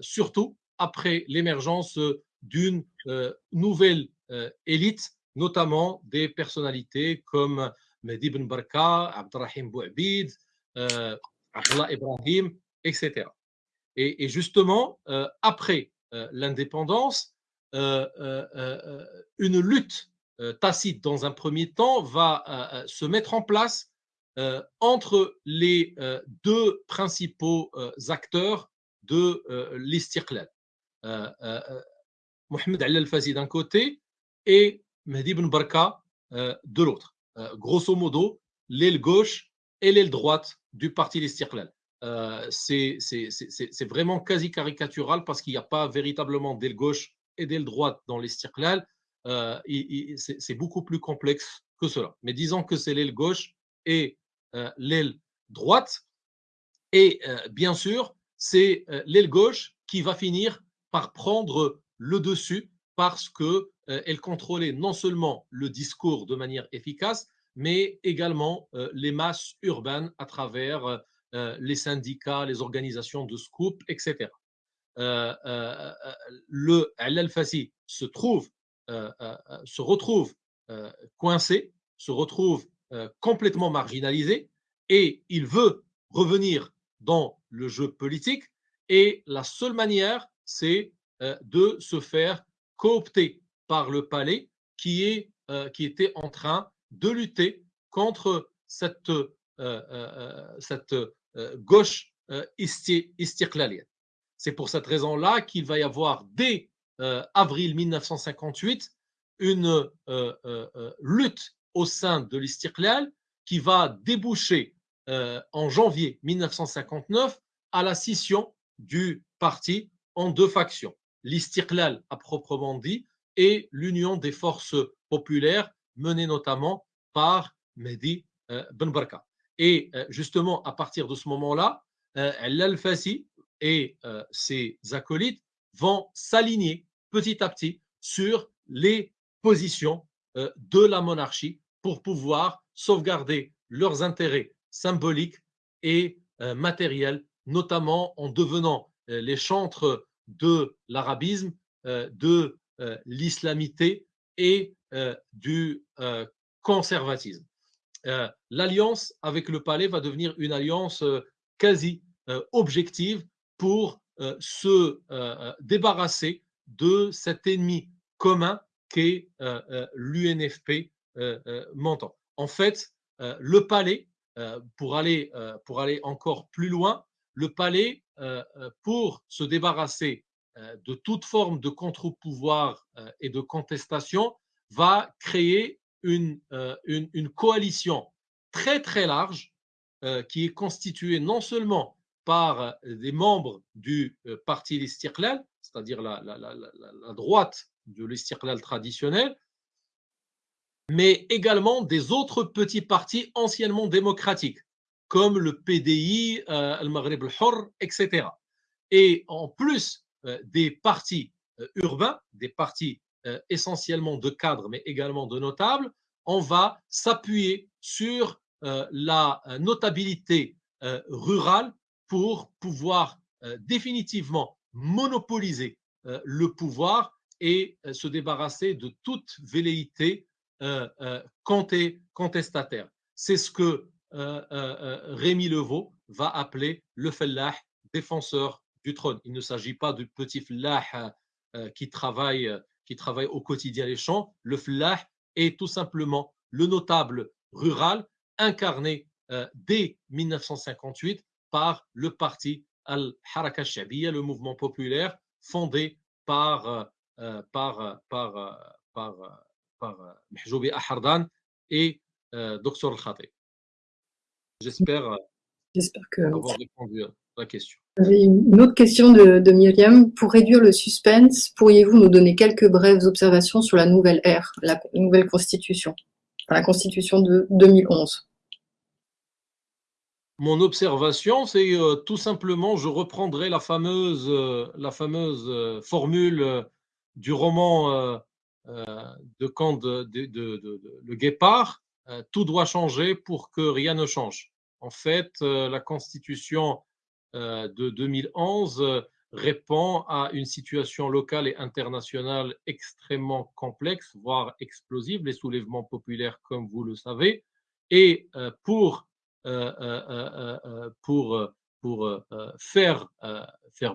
surtout après l'émergence d'une euh, nouvelle élite, notamment des personnalités comme Mehdi Ben Barka, Abdrahim Bouabid, Abdullah Ibrahim, etc. Et, justement, après l'indépendance, une lutte tacite dans un premier temps va se mettre en place entre les deux principaux acteurs de euh, l'Istiqlal. Euh, euh, Mohamed Ali al-Fazi d'un côté et Mehdi ibn Barka de l'autre. grosso modo, l'aile gauche et l'aile droite du parti l'Istiqlal. c'est vraiment quasi caricatural parce qu'il n'y a pas véritablement d'aile gauche et d'aile droite dans l'Istiqlal. c'est beaucoup plus complexe que cela. Mais disons que c'est l'aile gauche et l'aile droite. Et bien sûr, c'est euh, l'aile gauche qui va finir par prendre le dessus parce qu'elle euh, contrôlait non seulement le discours de manière efficace, mais également euh, les masses urbaines à travers les syndicats, les organisations de scoop, etc. le Al-Fassi se trouve, se retrouve coincé, se retrouve complètement marginalisé et il veut revenir dans le jeu politique et la seule manière, c'est euh, de se faire coopter par le palais qui, est, euh, qui était en train de lutter contre cette, euh, cette gauche istirklalienne. C'est pour cette raison-là qu'il va y avoir dès avril 1958 une lutte au sein de l'Istirklal qui va déboucher en janvier 1959 à la scission du parti en deux factions, l'Istiklal à proprement dit et l'Union des forces populaires menée notamment par Mehdi euh, Ben Barka. Et euh, justement, à partir de ce moment-là, l'Al-Fassi et ses acolytes vont s'aligner petit à petit sur les positions de la monarchie pour pouvoir sauvegarder leurs intérêts symbolique et euh, matériel, notamment en devenant euh, les chantres de l'arabisme, euh, de l'islamité et du conservatisme. L'alliance avec le palais va devenir une alliance quasi objective pour se débarrasser de cet ennemi commun qu'est l'UNFP montant. En fait, le palais euh, euh, pour aller encore plus loin, le palais, euh, pour se débarrasser de toute forme de contre-pouvoir et de contestation, va créer une, coalition très très large qui est constituée non seulement par des membres du parti l'Istiqlal, c'est-à-dire la, droite de l'Istiqlal traditionnel, mais également des autres petits partis anciennement démocratiques, comme le PDI, euh, le Maghreb al-Hur, etc. Et en plus euh, des partis euh, urbains, des partis essentiellement de cadres, mais également de notables, on va s'appuyer sur la notabilité rurale pour pouvoir définitivement monopoliser le pouvoir et se débarrasser de toute velléité contestataire. C'est ce que Rémi Levaux va appeler le fellah, défenseur du trône. Il ne s'agit pas du petit fellah qui travaille, au quotidien les champs. Le fellah est tout simplement le notable rural incarné dès 1958 par le parti Al-Haraka Shabiya, le mouvement populaire fondé par, par, par, et Dr Al-Khatib. J'espère que... avoir répondu à la question. Une autre question de, de, Myriam. Pour réduire le suspense, pourriez-vous nous donner quelques brèves observations sur la nouvelle ère, la nouvelle constitution, la constitution de 2011 Mon observation, c'est euh, tout simplement, je reprendrai la fameuse, euh, la fameuse euh, formule du roman de Kant de, de, de, Le Guépard, tout doit changer pour que rien ne change. En fait, la constitution euh, de 2011 euh, répond à une situation locale et internationale extrêmement complexe, voire explosive, les soulèvements populaires, comme vous le savez. Et euh, pour, pour, pour faire,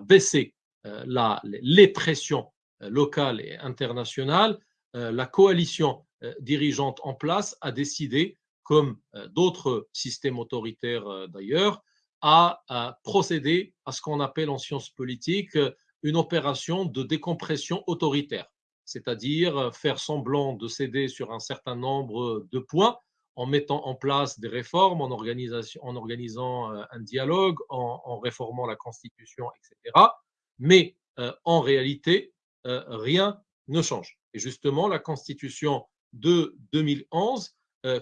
baisser les pressions locales et internationales, la coalition dirigeante en place a décidé, comme d'autres systèmes autoritaires d'ailleurs, à, procéder à ce qu'on appelle en sciences politiques euh, une opération de décompression autoritaire, c'est-à-dire euh, faire semblant de céder sur un certain nombre de points en mettant en place des réformes, en, organisant euh, un dialogue, en, réformant la Constitution, etc. Mais en réalité, rien ne change. Et justement, la Constitution de 2011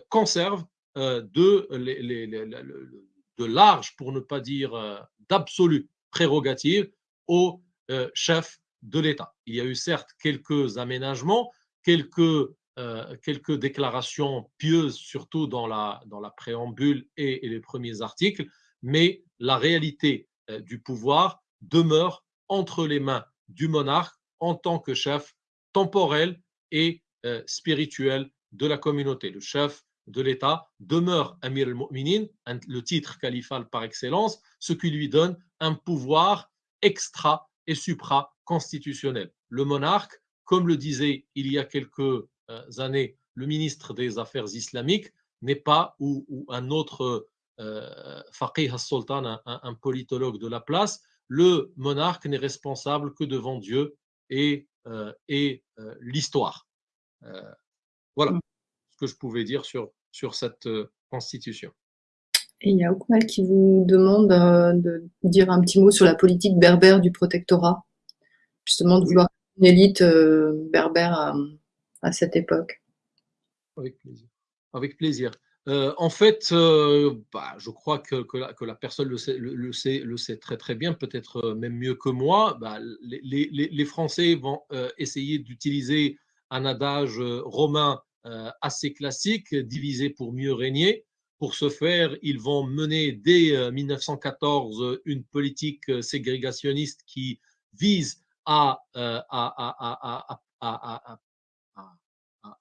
conserve de les, large, pour ne pas dire euh, d'absolue prérogative au euh, chef de l'État. Il y a eu certes quelques aménagements, quelques, euh, déclarations pieuses, surtout dans la, dans la préambule et, les premiers articles, mais la réalité du pouvoir demeure entre les mains du monarque en tant que chef temporel et spirituel de la communauté. Le chef de l'État demeure Amir al-Mu'minin, le titre califal par excellence, ce qui lui donne un pouvoir extra et supra-constitutionnel. Le monarque, comme le disait il y a quelques euh, années le ministre des Affaires islamiques, n'est pas, ou, un autre euh, faqih al-sultan, un, politologue de la place, le monarque n'est responsable que devant Dieu et, euh, et l'histoire. Voilà mm. ce que je pouvais dire sur sur cette euh, constitution. Et il y a Oukmal qui vous demande euh, de dire un petit mot sur la politique berbère du protectorat, justement de vouloir une élite euh, berbère à, cette époque. Avec plaisir. Avec plaisir. en fait, bah, je crois que, que, la, personne le sait, le, sait, le sait très très bien, peut-être même mieux que moi. Bah, les, les, les, Français vont essayer d'utiliser un adage romain euh, assez classique, diviser pour mieux régner. Pour ce faire, ils vont mener dès 1914 euh, une politique euh, ségrégationniste qui vise à,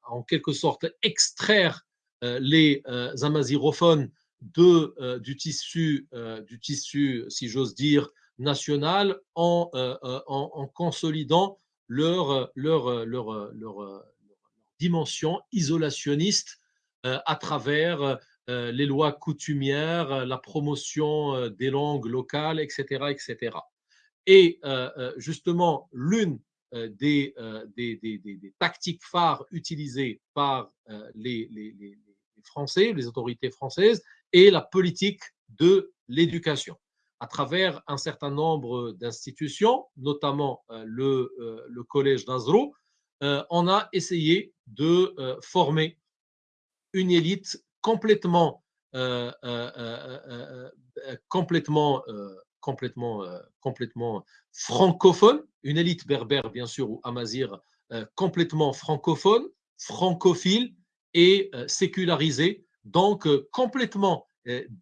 en quelque sorte extraire les amazirophones de, du, tissu, du tissu, si j'ose dire, national en, en, consolidant leur, leur, leur, leur, dimension isolationniste euh, à travers euh, les lois coutumières, la promotion euh, des langues locales, etc. etc. Et justement, l'une des, des, des, tactiques phares utilisées par les, les, les, Français, les autorités françaises, est la politique de l'éducation à travers un certain nombre d'institutions, notamment le, le collège d'Azro, euh, on a essayé de euh, former une élite complètement, euh, complètement, complètement, complètement francophone, une élite berbère bien sûr ou amazir complètement francophone, francophile et sécularisé, donc complètement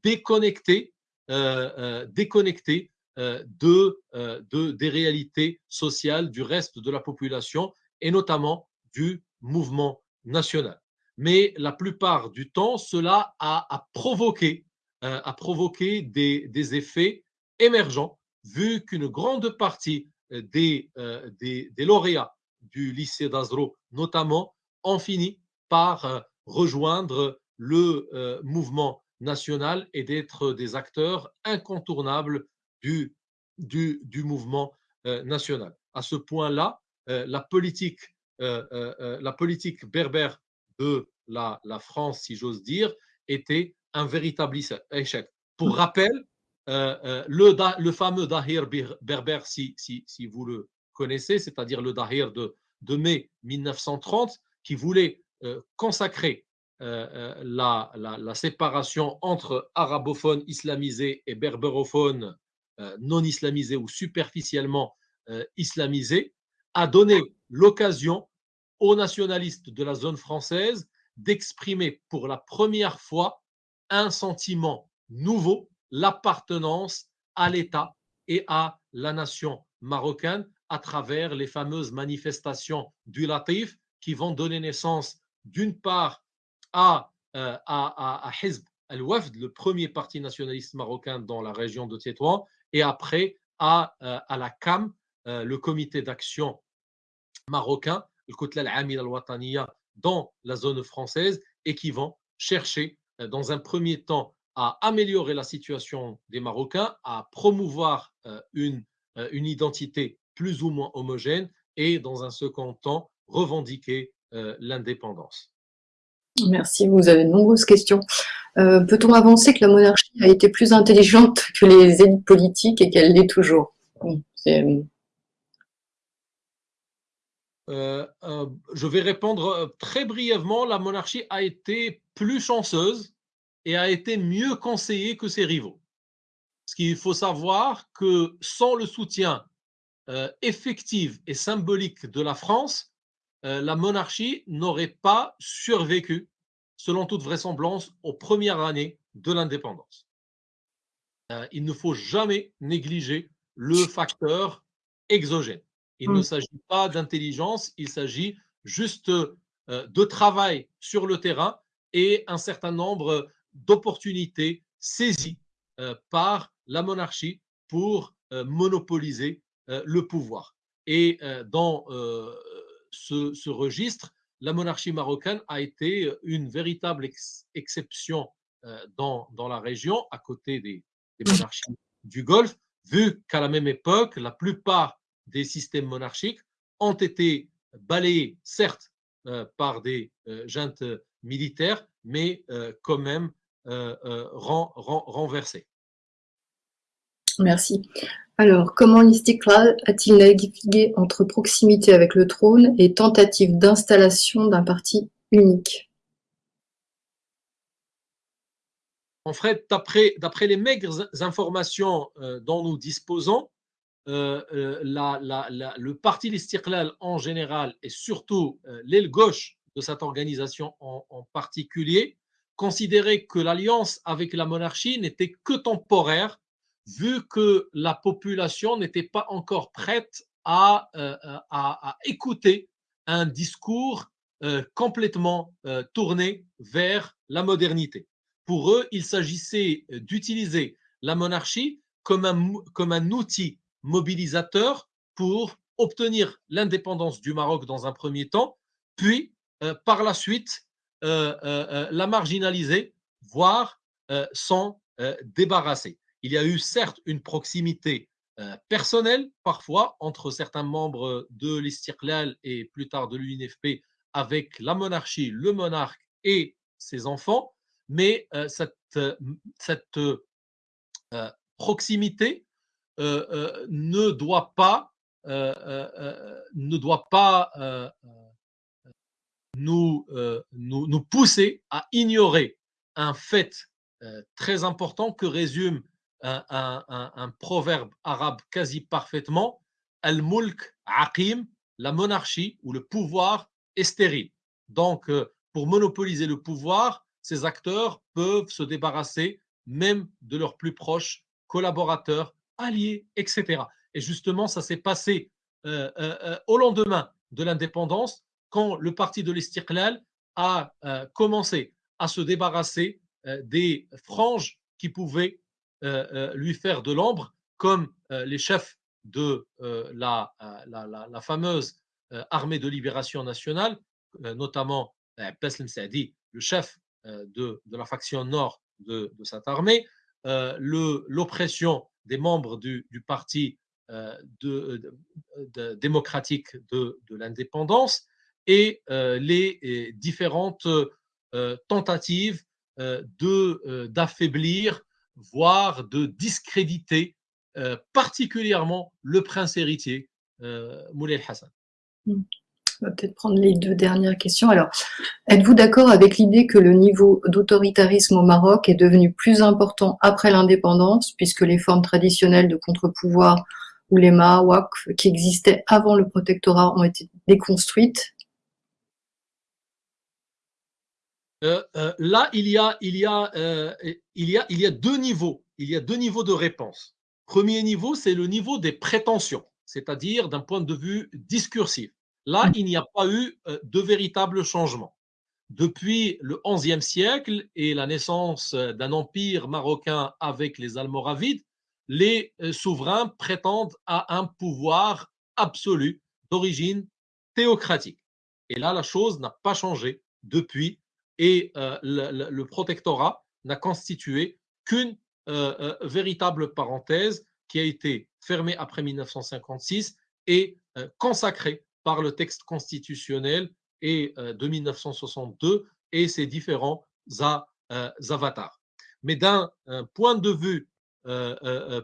déconnecté, déconnecté de, de, des réalités sociales du reste de la population et notamment du mouvement national. Mais la plupart du temps, cela a, provoqué, a provoqué des, des effets émergents, vu qu'une grande partie des, des, des, lauréats du lycée d'Azro, notamment, ont fini par rejoindre le mouvement national et d'être des acteurs incontournables du, du, du mouvement national. À ce point-là, la politique, la politique berbère de la, la France, si j'ose dire, était un véritable échec. Pour rappel, le, le, fameux Dahir berbère, si, si, si vous le connaissez, c'est-à-dire le Dahir de, de, mai 1930, qui voulait consacrer la, la, la, séparation entre arabophones islamisés et berbérophones non islamisés ou superficiellement islamisés, a donné l'occasion aux nationalistes de la zone française d'exprimer pour la première fois un sentiment nouveau, l'appartenance à l'État et à la nation marocaine à travers les fameuses manifestations du Latif qui vont donner naissance d'une part à, euh, al-Wafd, le premier parti nationaliste marocain dans la région de Tétouan, et après à, euh, la CAM, euh, le comité d'action marocain, le Kotla al-Amil al-Wataniya, dans la zone française, et qui vont chercher, dans un premier temps, à améliorer la situation des Marocains, à promouvoir une, une identité plus ou moins homogène, et dans un second temps, revendiquer l'indépendance. Merci, vous avez de nombreuses questions. Euh, peut-on avancer que la monarchie a été plus intelligente que les élites politiques et qu'elle l'est toujours? Euh, euh, Je vais répondre très brièvement. La monarchie a été plus chanceuse et a été mieux conseillée que ses rivaux. Ce qu'il faut savoir que sans le soutien effectif et symbolique de la France, euh, la monarchie n'aurait pas survécu, selon toute vraisemblance, aux premières années de l'indépendance. Euh, il ne faut jamais négliger le facteur exogène. Il ne mm. s'agit pas d'intelligence, il s'agit juste euh, de travail sur le terrain et un certain nombre d'opportunités saisies par la monarchie pour monopoliser le pouvoir. Et dans ce, registre, la monarchie marocaine a été une véritable exception euh, dans, dans, la région, à côté des, monarchies du Golfe, vu qu'à la même époque, la plupart des systèmes monarchiques ont été balayés, certes, euh, par des euh, juntes militaires, mais quand même renversés. Merci. Alors, comment l'Istiklal a-t-il navigué entre proximité avec le trône et tentative d'installation d'un parti unique? En fait, d'après les maigres informations euh, dont nous disposons, euh, euh, le parti l'Istiklal en général et surtout l'aile gauche de cette organisation en, en particulier considérait que l'alliance avec la monarchie n'était que temporaire vu que la population n'était pas encore prête à, euh, à, écouter un discours euh, complètement euh, tourné vers la modernité. Pour eux, il s'agissait d'utiliser la monarchie comme un outil mobilisateur pour obtenir l'indépendance du Maroc dans un premier temps, puis par la suite la marginaliser, voire s'en débarrasser. Il y a eu certes une proximité euh, personnelle parfois entre certains membres de l'Istiklal et plus tard de l'UNFP avec la monarchie, le monarque et ses enfants, mais euh, cette, euh, cette proximité ne doit pas, ne doit pas nous, nous, nous, pousser à ignorer un fait très important que résume un, proverbe arabe quasi parfaitement Al-Mulk Aqim la monarchie ou le pouvoir est stérile. Donc, euh, pour monopoliser le pouvoir, ces acteurs peuvent se débarrasser même de leurs plus proches collaborateurs, alliés, etc. Et justement, ça s'est passé euh, euh, au lendemain de l'indépendance, quand le parti de l'Istiqlal a commencé à se débarrasser des franges qui pouvaient lui faire de l'ombre, comme les chefs de la, fameuse armée de libération nationale, notamment Abbas Saadi, le chef de, la faction nord de, cette armée, l'oppression des membres du, du parti de, démocratique de, l'indépendance et les différentes tentatives d'affaiblir, voire de discréditer particulièrement le prince héritier Moulay Hassan. Hmm. On va peut-être prendre les deux dernières questions. Alors, êtes-vous d'accord avec l'idée que le niveau d'autoritarisme au Maroc est devenu plus important après l'indépendance, puisque les formes traditionnelles de contre-pouvoir ou les Mahawak qui existaient avant le protectorat ont été déconstruites? Là, il y a deux niveaux. Il y a deux niveaux de réponse. Premier niveau, c'est le niveau des prétentions, c'est-à-dire d'un point de vue discursif. Là, il n'y a pas eu euh, de véritable changement. Depuis le XIe siècle et la naissance euh, d'un empire marocain avec les Almoravides, les euh, souverains prétendent à un pouvoir absolu d'origine théocratique. Et là, la chose n'a pas changé depuis et le, protectorat n'a constitué qu'une véritable parenthèse qui a été fermée après 1956 et consacrée par le texte constitutionnel et, euh, de 1962 et ses différents euh, avatars. Mais d'un point de vue euh,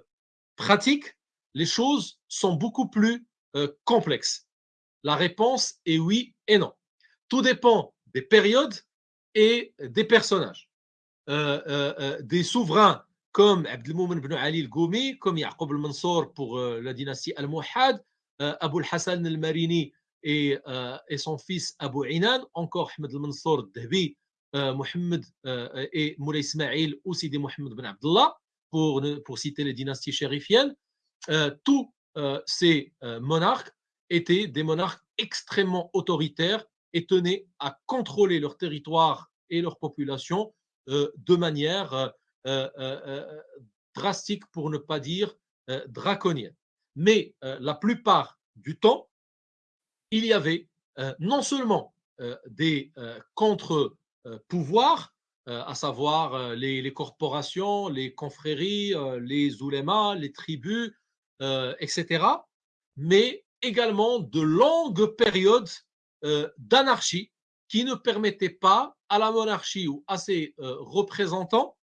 pratique, les choses sont beaucoup plus complexes. La réponse est oui et non. Tout dépend des périodes et des personnages. des souverains comme Abdelmoumen ibn Ali al-Goumi, comme Yaqub al-Mansour pour la dynastie al-Muhad, euh, Abou Hassan al-Marini et, euh, son fils Abu Inan, encore Ahmed al-Mansour al-Dahbi, euh, Mohamed et Moulay Ismail ou Sidi Mohamed ben Abdullah, pour, pour citer les dynasties chérifiennes, tous ces monarques étaient des monarques extrêmement autoritaires et tenaient à contrôler leur territoire et leur population de manière drastique, pour ne pas dire draconienne mais euh, la plupart du temps, il y avait euh, non seulement euh, des contre-pouvoirs, à savoir les, corporations, les confréries, les oulémas, les tribus, etc., mais également de longues périodes d'anarchie qui ne permettaient pas à la monarchie ou à ses représentants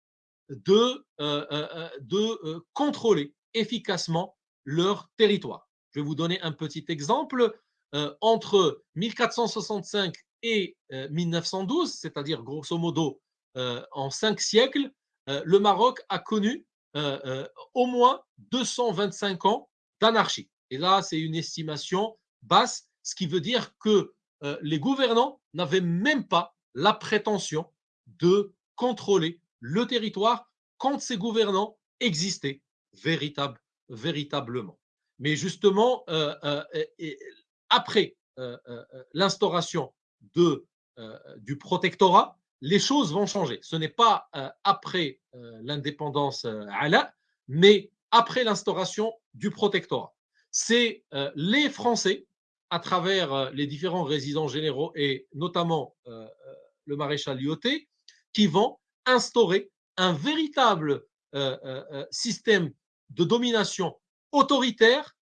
de, de contrôler efficacement leur territoire. Je vais vous donner un petit exemple. Euh, entre 1465 et 1912, euh, c'est-à-dire grosso modo euh, en cinq siècles, le Maroc a connu au moins 225 ans d'anarchie. Et là, c'est une estimation basse, ce qui veut dire que les gouvernants n'avaient même pas la prétention de contrôler le territoire quand ces gouvernants existaient véritablement. Mais justement, euh, euh, après euh, l'instauration du protectorat, les choses vont changer. Ce n'est pas après l'indépendance mais après l'instauration du protectorat. C'est les Français, à travers les différents résidents généraux et notamment le maréchal Lyoté, qui vont instaurer un véritable système de domination autoritaire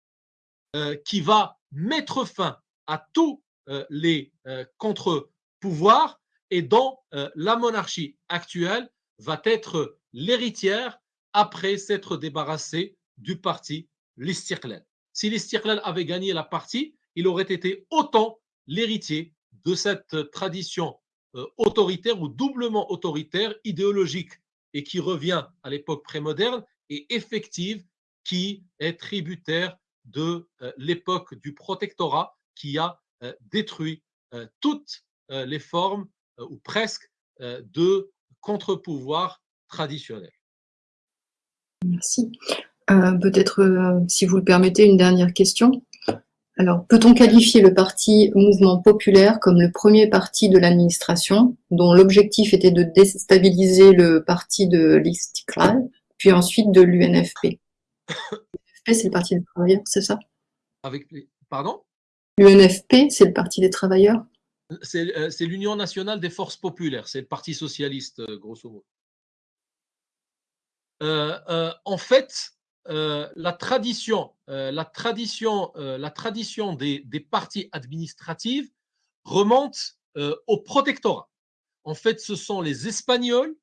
euh, qui va mettre fin à tous euh, les euh, contre-pouvoirs et dont la monarchie actuelle va être l'héritière après s'être débarrassée du parti l'Istiqlal. Si l'Istiqlal avait gagné la partie, il aurait été autant l'héritier de cette tradition autoritaire ou doublement autoritaire, idéologique et qui revient à l'époque prémoderne et effective qui est tributaire de euh, l'époque du protectorat qui a détruit toutes les formes, ou presque, de contre-pouvoir traditionnel. Merci. Peut-être, si vous le permettez, une dernière question. Alors, peut-on qualifier le parti Mouvement populaire comme le premier parti de l'administration, dont l'objectif était de déstabiliser le parti de l'Istiklal, puis ensuite de l'UNFP? L'UNFP, c'est le parti des travailleurs, c'est ça? Avec Pardon? L'UNFP, c'est le parti des travailleurs? Euh, C'est l'Union nationale des forces populaires, c'est le parti socialiste, euh, grosso modo. Euh, en fait, euh, la tradition, euh, la tradition, euh, la tradition des, partis administratifs remonte au protectorat. En fait, ce sont les Espagnols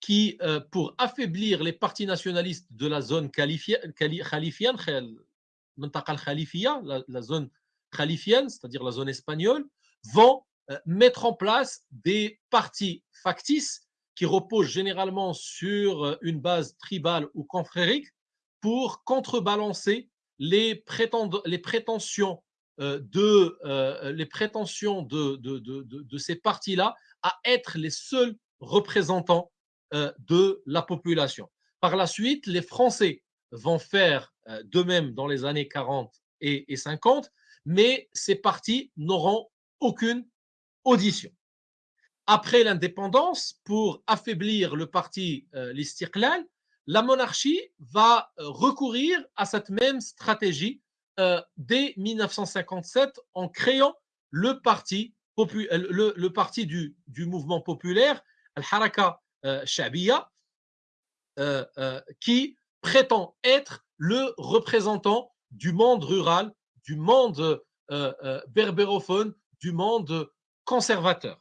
qui, pour affaiblir les partis nationalistes de la zone khalifienne, la, la zone khalifienne, c'est-à-dire la zone espagnole, vont mettre en place des partis factices qui reposent généralement sur une base tribale ou confrérique pour contrebalancer les, prétentions euh, de, euh, les prétentions de, de, de, ces partis-là à être les seuls représentants euh, de la population. Par la suite, les Français vont faire de même dans les années 40 et, et 50, mais ces partis n'auront aucune audition. Après l'indépendance, pour affaiblir le parti euh, l'Istiklal, la monarchie va euh, recourir à cette même stratégie euh, dès 1957 en créant le parti, euh, le, parti du, mouvement populaire, Al-Haraka Shabiya, qui prétend être le représentant du monde rural, du monde berbérophone, du monde conservateur.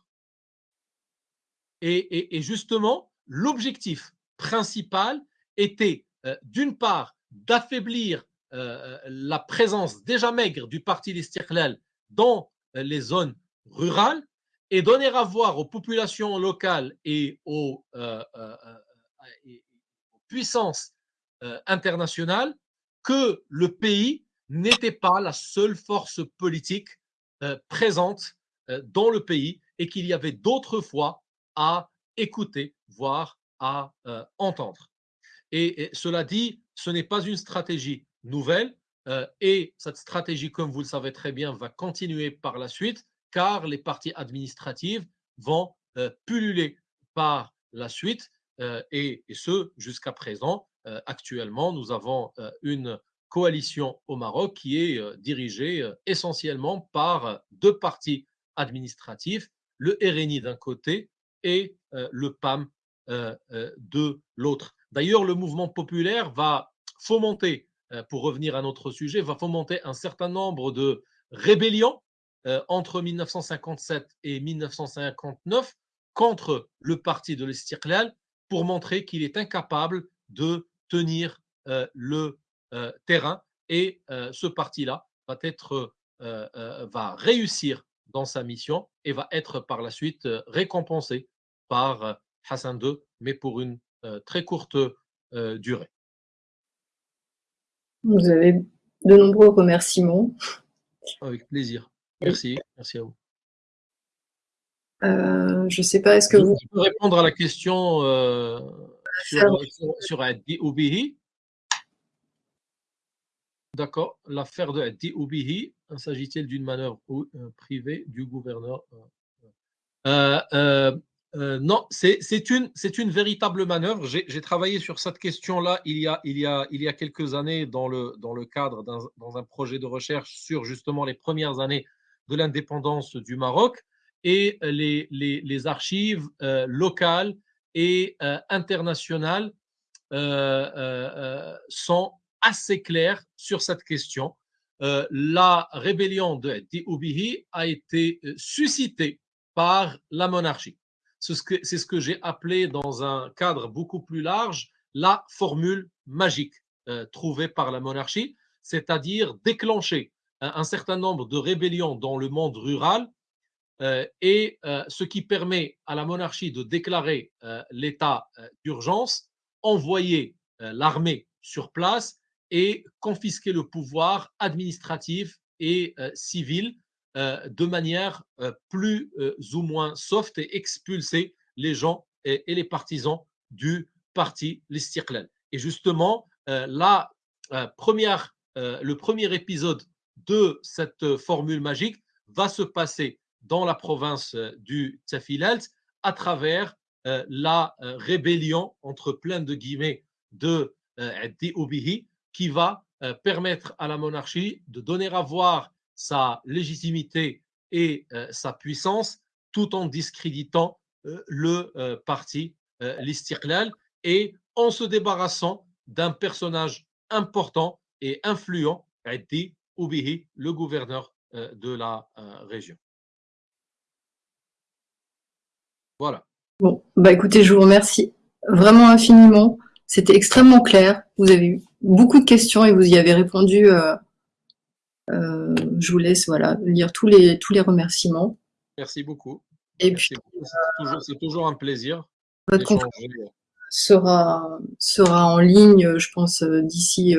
et justement, l'objectif principal était euh, d'une part d'affaiblir euh, la présence déjà maigre du parti l'Istiklal dans euh, les zones rurales et donner à voir aux populations locales et aux, puissances internationales que le pays n'était pas la seule force politique présente dans le pays et qu'il y avait d'autres voix à écouter, voire à entendre. Et, cela dit, ce n'est pas une stratégie nouvelle euh, et cette stratégie, comme vous le savez très bien, va continuer par la suite car les partis administratifs vont euh, pulluler par la suite euh, et, ce jusqu'à présent. actuellement, nous avons une coalition au Maroc qui est dirigée essentiellement par deux partis administratifs, le RNI d'un côté et le PAM de l'autre. D'ailleurs, le mouvement populaire va fomenter, euh, pour revenir à notre sujet, va fomenter un certain nombre de rébellions euh, entre 1957 et 1959 contre le parti de l'Istiklal pour montrer qu'il est incapable de tenir euh, le terrain et ce parti-là va va réussir dans sa mission et va être par la suite récompensé par Hassan II, mais pour une très courte euh, durée. Vous avez de nombreux remerciements. Avec plaisir. Merci. Merci à vous. Euh, je ne sais pas, est-ce que vous... Je peux répondre à la question sur, sur, Oubihi? D'accord. L'affaire de Addi Oubihi, s'agit-il d'une manœuvre privée du gouverneur euh, non, c'est une, véritable manœuvre. J'ai travaillé sur cette question-là il, y a, quelques années dans le, cadre d'un projet de recherche sur justement les premières années de l'indépendance du Maroc et les, archives euh, locales et euh, internationales sont assez claires sur cette question. la rébellion de Dioubihi a été suscitée par la monarchie. C'est ce que, j'ai appelé dans un cadre beaucoup plus large la formule magique euh, trouvée par la monarchie, c'est-à-dire déclencher un, certain nombre de rébellions dans le monde rural euh, et euh, ce qui permet à la monarchie de déclarer l'état d'urgence, envoyer l'armée sur place et confisquer le pouvoir administratif et civil de manière plus ou moins soft et expulser les gens et, les partisans du parti l'Istiqlal. Et justement, le premier épisode de cette formule magique va se passer dans la province du Tafilalt à travers la rébellion, entre plein de guillemets, de Addi Obihi, qui va permettre à la monarchie de donner à voir sa légitimité et sa puissance tout en discréditant le parti l'Istiqlal et en se débarrassant d'un personnage important et influent, Addi Oubihi, le gouverneur de la région. Voilà. Bon, bah écoutez, je vous remercie vraiment infiniment. C'était extrêmement clair. Vous avez eu beaucoup de questions et vous y avez répondu. Euh, euh, je vous laisse voilà, lire tous les, tous les remerciements. Merci beaucoup. Et puis, c'est toujours, un plaisir. Votre conférence sera, sera en ligne, je pense, euh, d'ici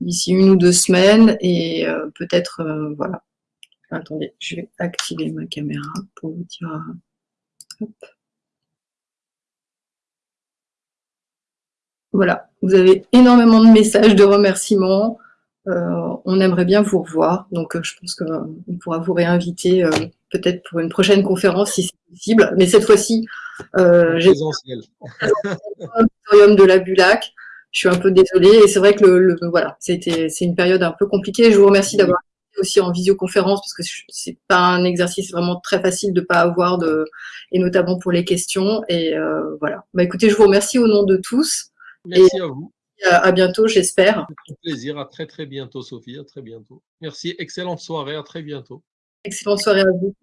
d'ici une ou deux semaines. Et peut-être, voilà. Attendez, je vais activer ma caméra pour vous dire. Voilà, vous avez énormément de messages, de remerciements. Euh, on aimerait bien vous revoir, donc euh, je pense qu'on pourra vous réinviter euh, peut-être pour une prochaine conférence si c'est possible. Mais cette fois-ci, j'ai l'auditorium de la Bulac. Je suis un peu désolée et c'est vrai que le, voilà, c'était c'est une période un peu compliquée. Je vous remercie d'avoir aussi en visioconférence parce que c'est pas un exercice vraiment très facile de pas avoir de et notamment pour les questions et voilà. Bah écoutez, je vous remercie au nom de tous. Merci à vous. À, bientôt, j'espère. Un plaisir. À très, très bientôt, Sophie. À très bientôt. Merci. Excellente soirée. À très bientôt. Excellente soirée à vous.